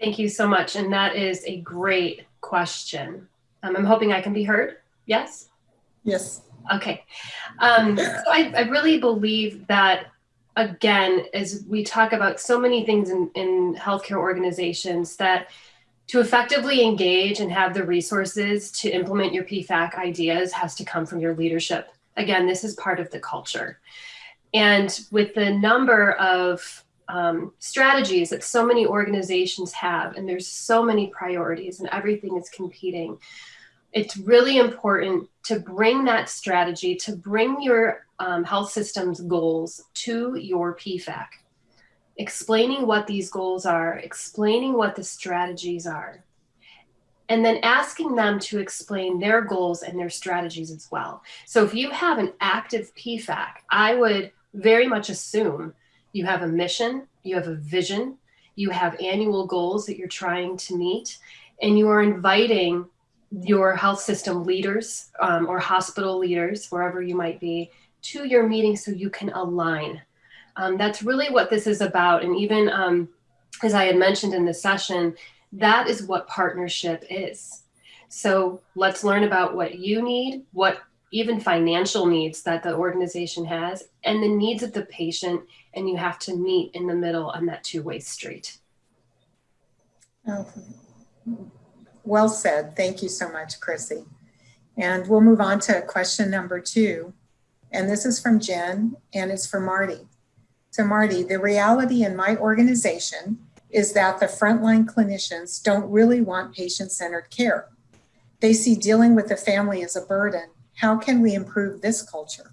Thank you so much. And that is a great question. Um, I'm hoping I can be heard. Yes? Yes. Okay. Um, so I, I really believe that, again, as we talk about so many things in, in healthcare organizations, that to effectively engage and have the resources to implement your PFAC ideas has to come from your leadership. Again, this is part of the culture. And with the number of um, strategies that so many organizations have, and there's so many priorities and everything is competing. It's really important to bring that strategy, to bring your um, health system's goals to your PFAC, explaining what these goals are, explaining what the strategies are, and then asking them to explain their goals and their strategies as well. So if you have an active PFAC, I would very much assume you have a mission, you have a vision, you have annual goals that you're trying to meet, and you are inviting your health system leaders um, or hospital leaders, wherever you might be, to your meeting so you can align. Um, that's really what this is about. And even um, as I had mentioned in the session, that is what partnership is. So let's learn about what you need, what even financial needs that the organization has, and the needs of the patient and you have to meet in the middle on that two-way street. Oh, well said. Thank you so much, Chrissy. And we'll move on to question number two. And this is from Jen and it's for Marty. So Marty, the reality in my organization is that the frontline clinicians don't really want patient-centered care. They see dealing with the family as a burden. How can we improve this culture?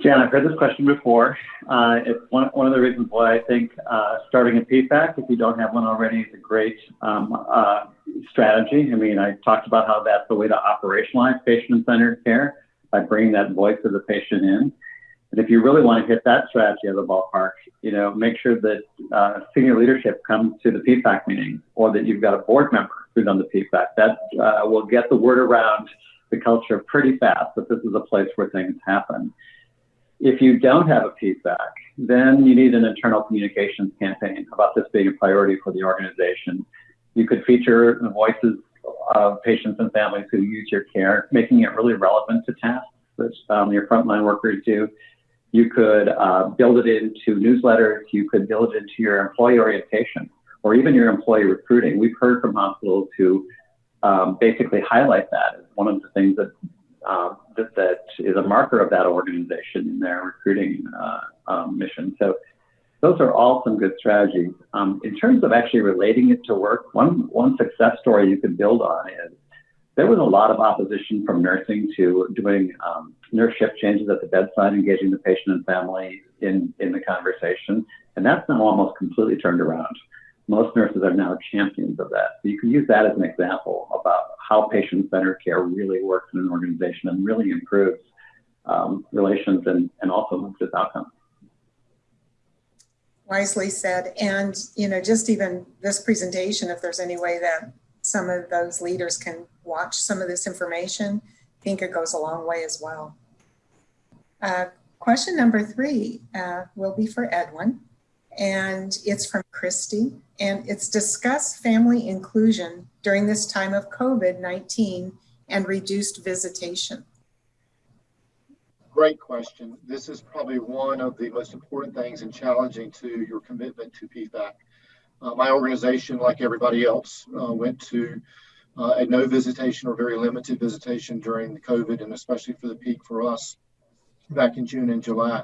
Jan, I've heard this question before. Uh, it's one, one of the reasons why I think uh, starting a PFAC, if you don't have one already, is a great um, uh, strategy. I mean, I talked about how that's the way to operationalize patient-centered care by bringing that voice of the patient in. And if you really want to hit that strategy of the ballpark, you know, make sure that uh, senior leadership comes to the PFAC meeting or that you've got a board member who's on the PFAC. That uh, will get the word around the culture pretty fast that this is a place where things happen. If you don't have a PFAC, then you need an internal communications campaign about this being a priority for the organization. You could feature the voices of patients and families who use your care, making it really relevant to tasks that um, your frontline workers do. You could uh, build it into newsletters. You could build it into your employee orientation or even your employee recruiting. We've heard from hospitals who um, basically highlight that as one of the things that, uh, that, that is a marker of that organization in their recruiting uh, um, mission. So those are all some good strategies. Um, in terms of actually relating it to work, one, one success story you could build on is there was a lot of opposition from nursing to doing um, nurse shift changes at the bedside, engaging the patient and family in, in the conversation. And that's now almost completely turned around. Most nurses are now champions of that. So you can use that as an example about how patient-centered care really works in an organization and really improves um, relations and, and also improves outcomes. Wisely said. And, you know, just even this presentation, if there's any way that some of those leaders can watch some of this information, think it goes a long way as well. Uh, question number three uh, will be for Edwin, and it's from Christy, and it's discuss family inclusion during this time of COVID-19 and reduced visitation. Great question. This is probably one of the most important things and challenging to your commitment to PFAC. Uh, my organization, like everybody else, uh, went to uh, no visitation or very limited visitation during the COVID and especially for the peak for us back in June and July.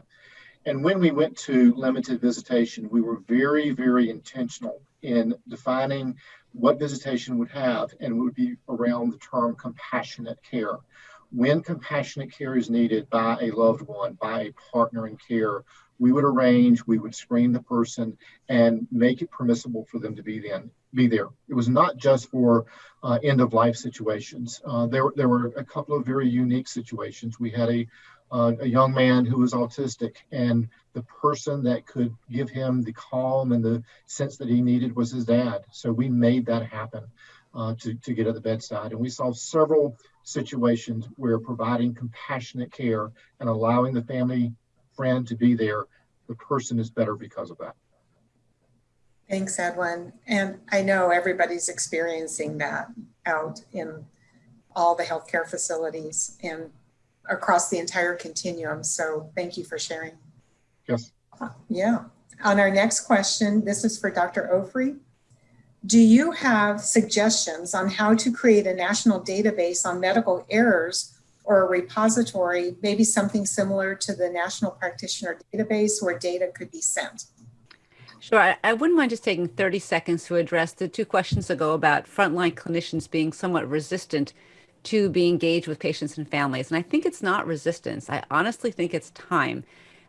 And when we went to limited visitation, we were very, very intentional in defining what visitation would have and would be around the term compassionate care. When compassionate care is needed by a loved one, by a partner in care, we would arrange, we would screen the person and make it permissible for them to be then be there. It was not just for uh, end of life situations. Uh, there, there were a couple of very unique situations. We had a, uh, a young man who was autistic, and the person that could give him the calm and the sense that he needed was his dad. So we made that happen uh, to, to get at the bedside. And we saw several situations where providing compassionate care and allowing the family friend to be there, the person is better because of that. Thanks, Edwin. And I know everybody's experiencing that out in all the healthcare facilities and across the entire continuum. So thank you for sharing. Yes. Yeah. On our next question, this is for Dr. Ofri. Do you have suggestions on how to create a national database on medical errors or a repository, maybe something similar to the National Practitioner Database where data could be sent? Sure. I, I, wouldn't mind just taking 30 seconds to address the two questions ago about frontline clinicians being somewhat resistant to be engaged with patients and families. And I think it's not resistance. I honestly think it's time.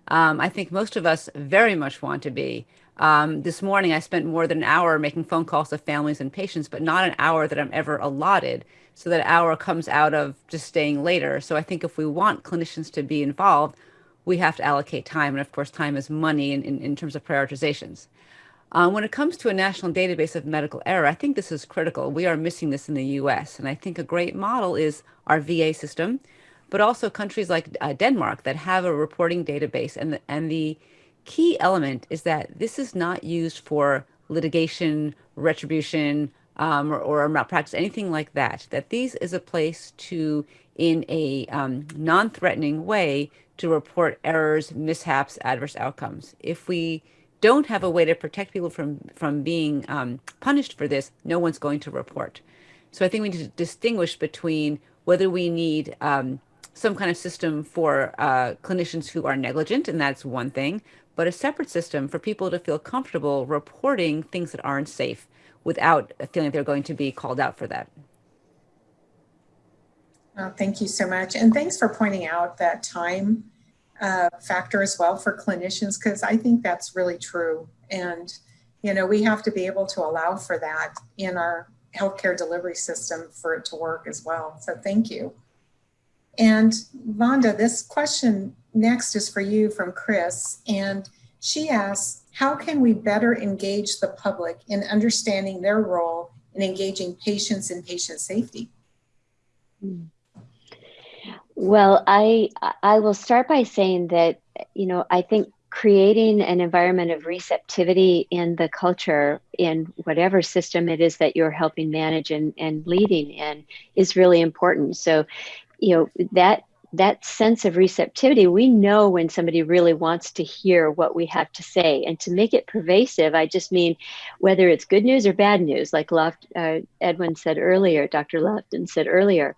Um, I think most of us very much want to be. Um, this morning, I spent more than an hour making phone calls to families and patients, but not an hour that I'm ever allotted. So that hour comes out of just staying later. So I think if we want clinicians to be involved, we have to allocate time. And of course, time is money in, in, in terms of prioritizations. Um, when it comes to a national database of medical error, I think this is critical. We are missing this in the US. And I think a great model is our VA system, but also countries like uh, Denmark that have a reporting database. And the, and the key element is that this is not used for litigation, retribution, um, or, or malpractice, anything like that. That these is a place to, in a um, non-threatening way, to report errors, mishaps, adverse outcomes. If we don't have a way to protect people from, from being um, punished for this, no one's going to report. So I think we need to distinguish between whether we need um, some kind of system for uh, clinicians who are negligent, and that's one thing, but a separate system for people to feel comfortable reporting things that aren't safe without a feeling they're going to be called out for that. Oh, thank you so much. And thanks for pointing out that time uh, factor as well for clinicians, because I think that's really true. And, you know, we have to be able to allow for that in our healthcare delivery system for it to work as well. So thank you. And Vonda, this question next is for you from Chris. And she asks, how can we better engage the public in understanding their role in engaging patients in patient safety? Well, I I will start by saying that you know I think creating an environment of receptivity in the culture in whatever system it is that you're helping manage and, and leading in is really important. So, you know, that that sense of receptivity, we know when somebody really wants to hear what we have to say. And to make it pervasive, I just mean whether it's good news or bad news, like Loft, uh, Edwin said earlier, Dr. Loftin said earlier,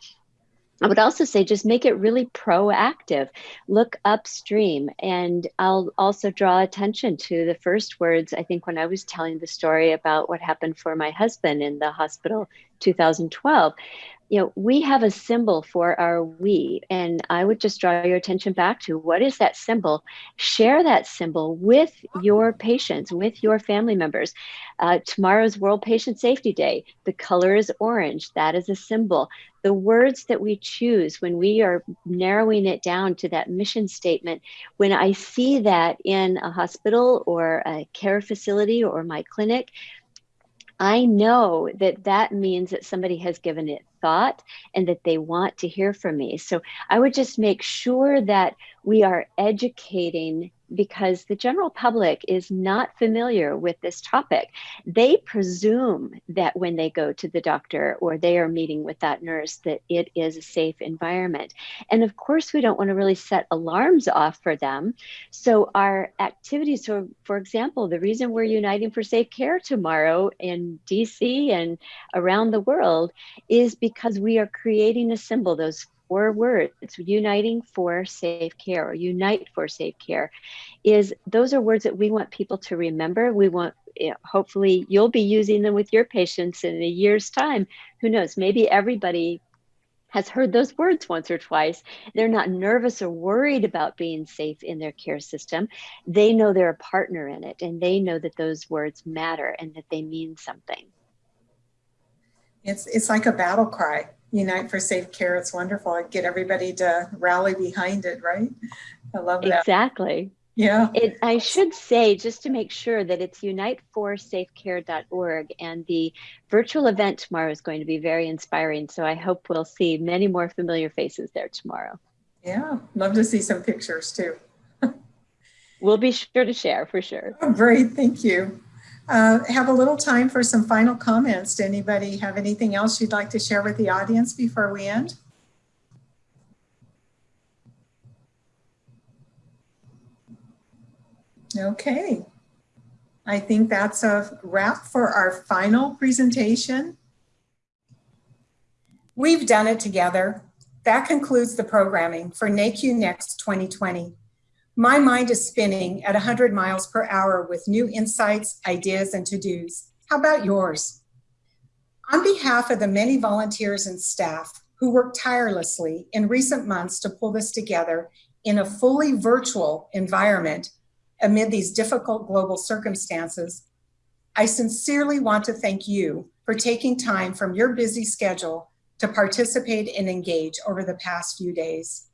I would also say just make it really proactive. Look upstream. And I'll also draw attention to the first words. I think when I was telling the story about what happened for my husband in the hospital 2012, you know, we have a symbol for our we, and I would just draw your attention back to what is that symbol? Share that symbol with your patients, with your family members. Uh, tomorrow's World Patient Safety Day. The color is orange. That is a symbol. The words that we choose when we are narrowing it down to that mission statement, when I see that in a hospital or a care facility or my clinic, I know that that means that somebody has given it thought and that they want to hear from me. So I would just make sure that we are educating because the general public is not familiar with this topic. They presume that when they go to the doctor or they are meeting with that nurse that it is a safe environment. And of course, we don't want to really set alarms off for them. So our activities, so for example, the reason we're uniting for safe care tomorrow in DC and around the world is because we are creating a symbol, those four words uniting for safe care or unite for safe care is those are words that we want people to remember we want you know, hopefully you'll be using them with your patients in a year's time who knows maybe everybody has heard those words once or twice. They're not nervous or worried about being safe in their care system. They know they're a partner in it and they know that those words matter and that they mean something. It's, it's like a battle cry. Unite for Safe Care. It's wonderful. I get everybody to rally behind it, right? I love that. Exactly. Yeah. It, I should say, just to make sure that it's uniteforsafecare.org and the virtual event tomorrow is going to be very inspiring. So I hope we'll see many more familiar faces there tomorrow. Yeah, love to see some pictures too. we'll be sure to share for sure. Oh, great. Thank you. Uh, have a little time for some final comments. Do anybody have anything else you'd like to share with the audience before we end? Okay. I think that's a wrap for our final presentation. We've done it together. That concludes the programming for NAHQ Next 2020. My mind is spinning at 100 miles per hour with new insights, ideas, and to-dos. How about yours? On behalf of the many volunteers and staff who worked tirelessly in recent months to pull this together in a fully virtual environment amid these difficult global circumstances, I sincerely want to thank you for taking time from your busy schedule to participate and engage over the past few days.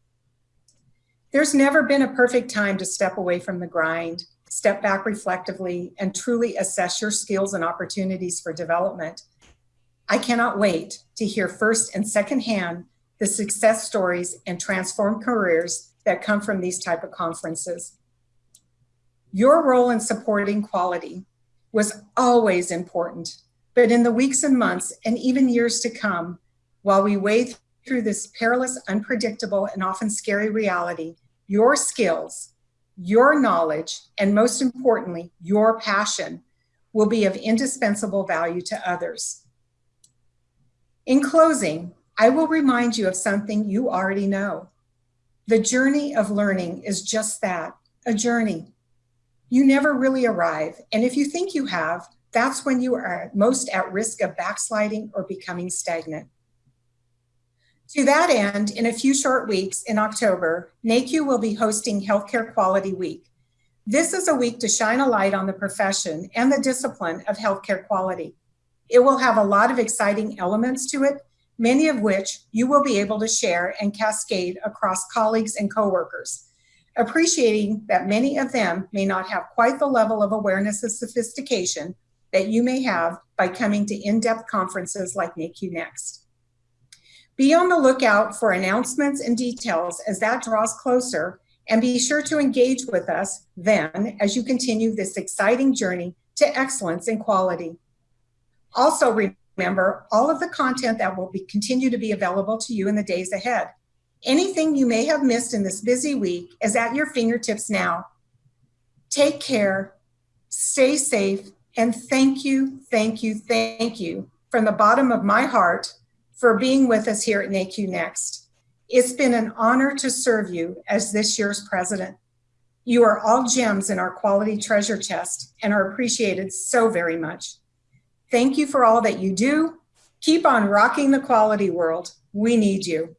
There's never been a perfect time to step away from the grind, step back reflectively, and truly assess your skills and opportunities for development. I cannot wait to hear first and second hand the success stories and transformed careers that come from these type of conferences. Your role in supporting quality was always important, but in the weeks and months and even years to come, while we wade through this perilous, unpredictable, and often scary reality, your skills, your knowledge, and most importantly, your passion will be of indispensable value to others. In closing, I will remind you of something you already know. The journey of learning is just that, a journey. You never really arrive, and if you think you have, that's when you are most at risk of backsliding or becoming stagnant. To that end, in a few short weeks in October, NAHQ will be hosting Healthcare Quality Week. This is a week to shine a light on the profession and the discipline of healthcare quality. It will have a lot of exciting elements to it, many of which you will be able to share and cascade across colleagues and coworkers. appreciating that many of them may not have quite the level of awareness and sophistication that you may have by coming to in-depth conferences like NAHQ Next. Be on the lookout for announcements and details as that draws closer and be sure to engage with us then as you continue this exciting journey to excellence in quality. Also remember all of the content that will be, continue to be available to you in the days ahead. Anything you may have missed in this busy week is at your fingertips now. Take care, stay safe, and thank you, thank you, thank you from the bottom of my heart for being with us here at NAHQ Next. It's been an honor to serve you as this year's president. You are all gems in our quality treasure chest and are appreciated so very much. Thank you for all that you do. Keep on rocking the quality world. We need you.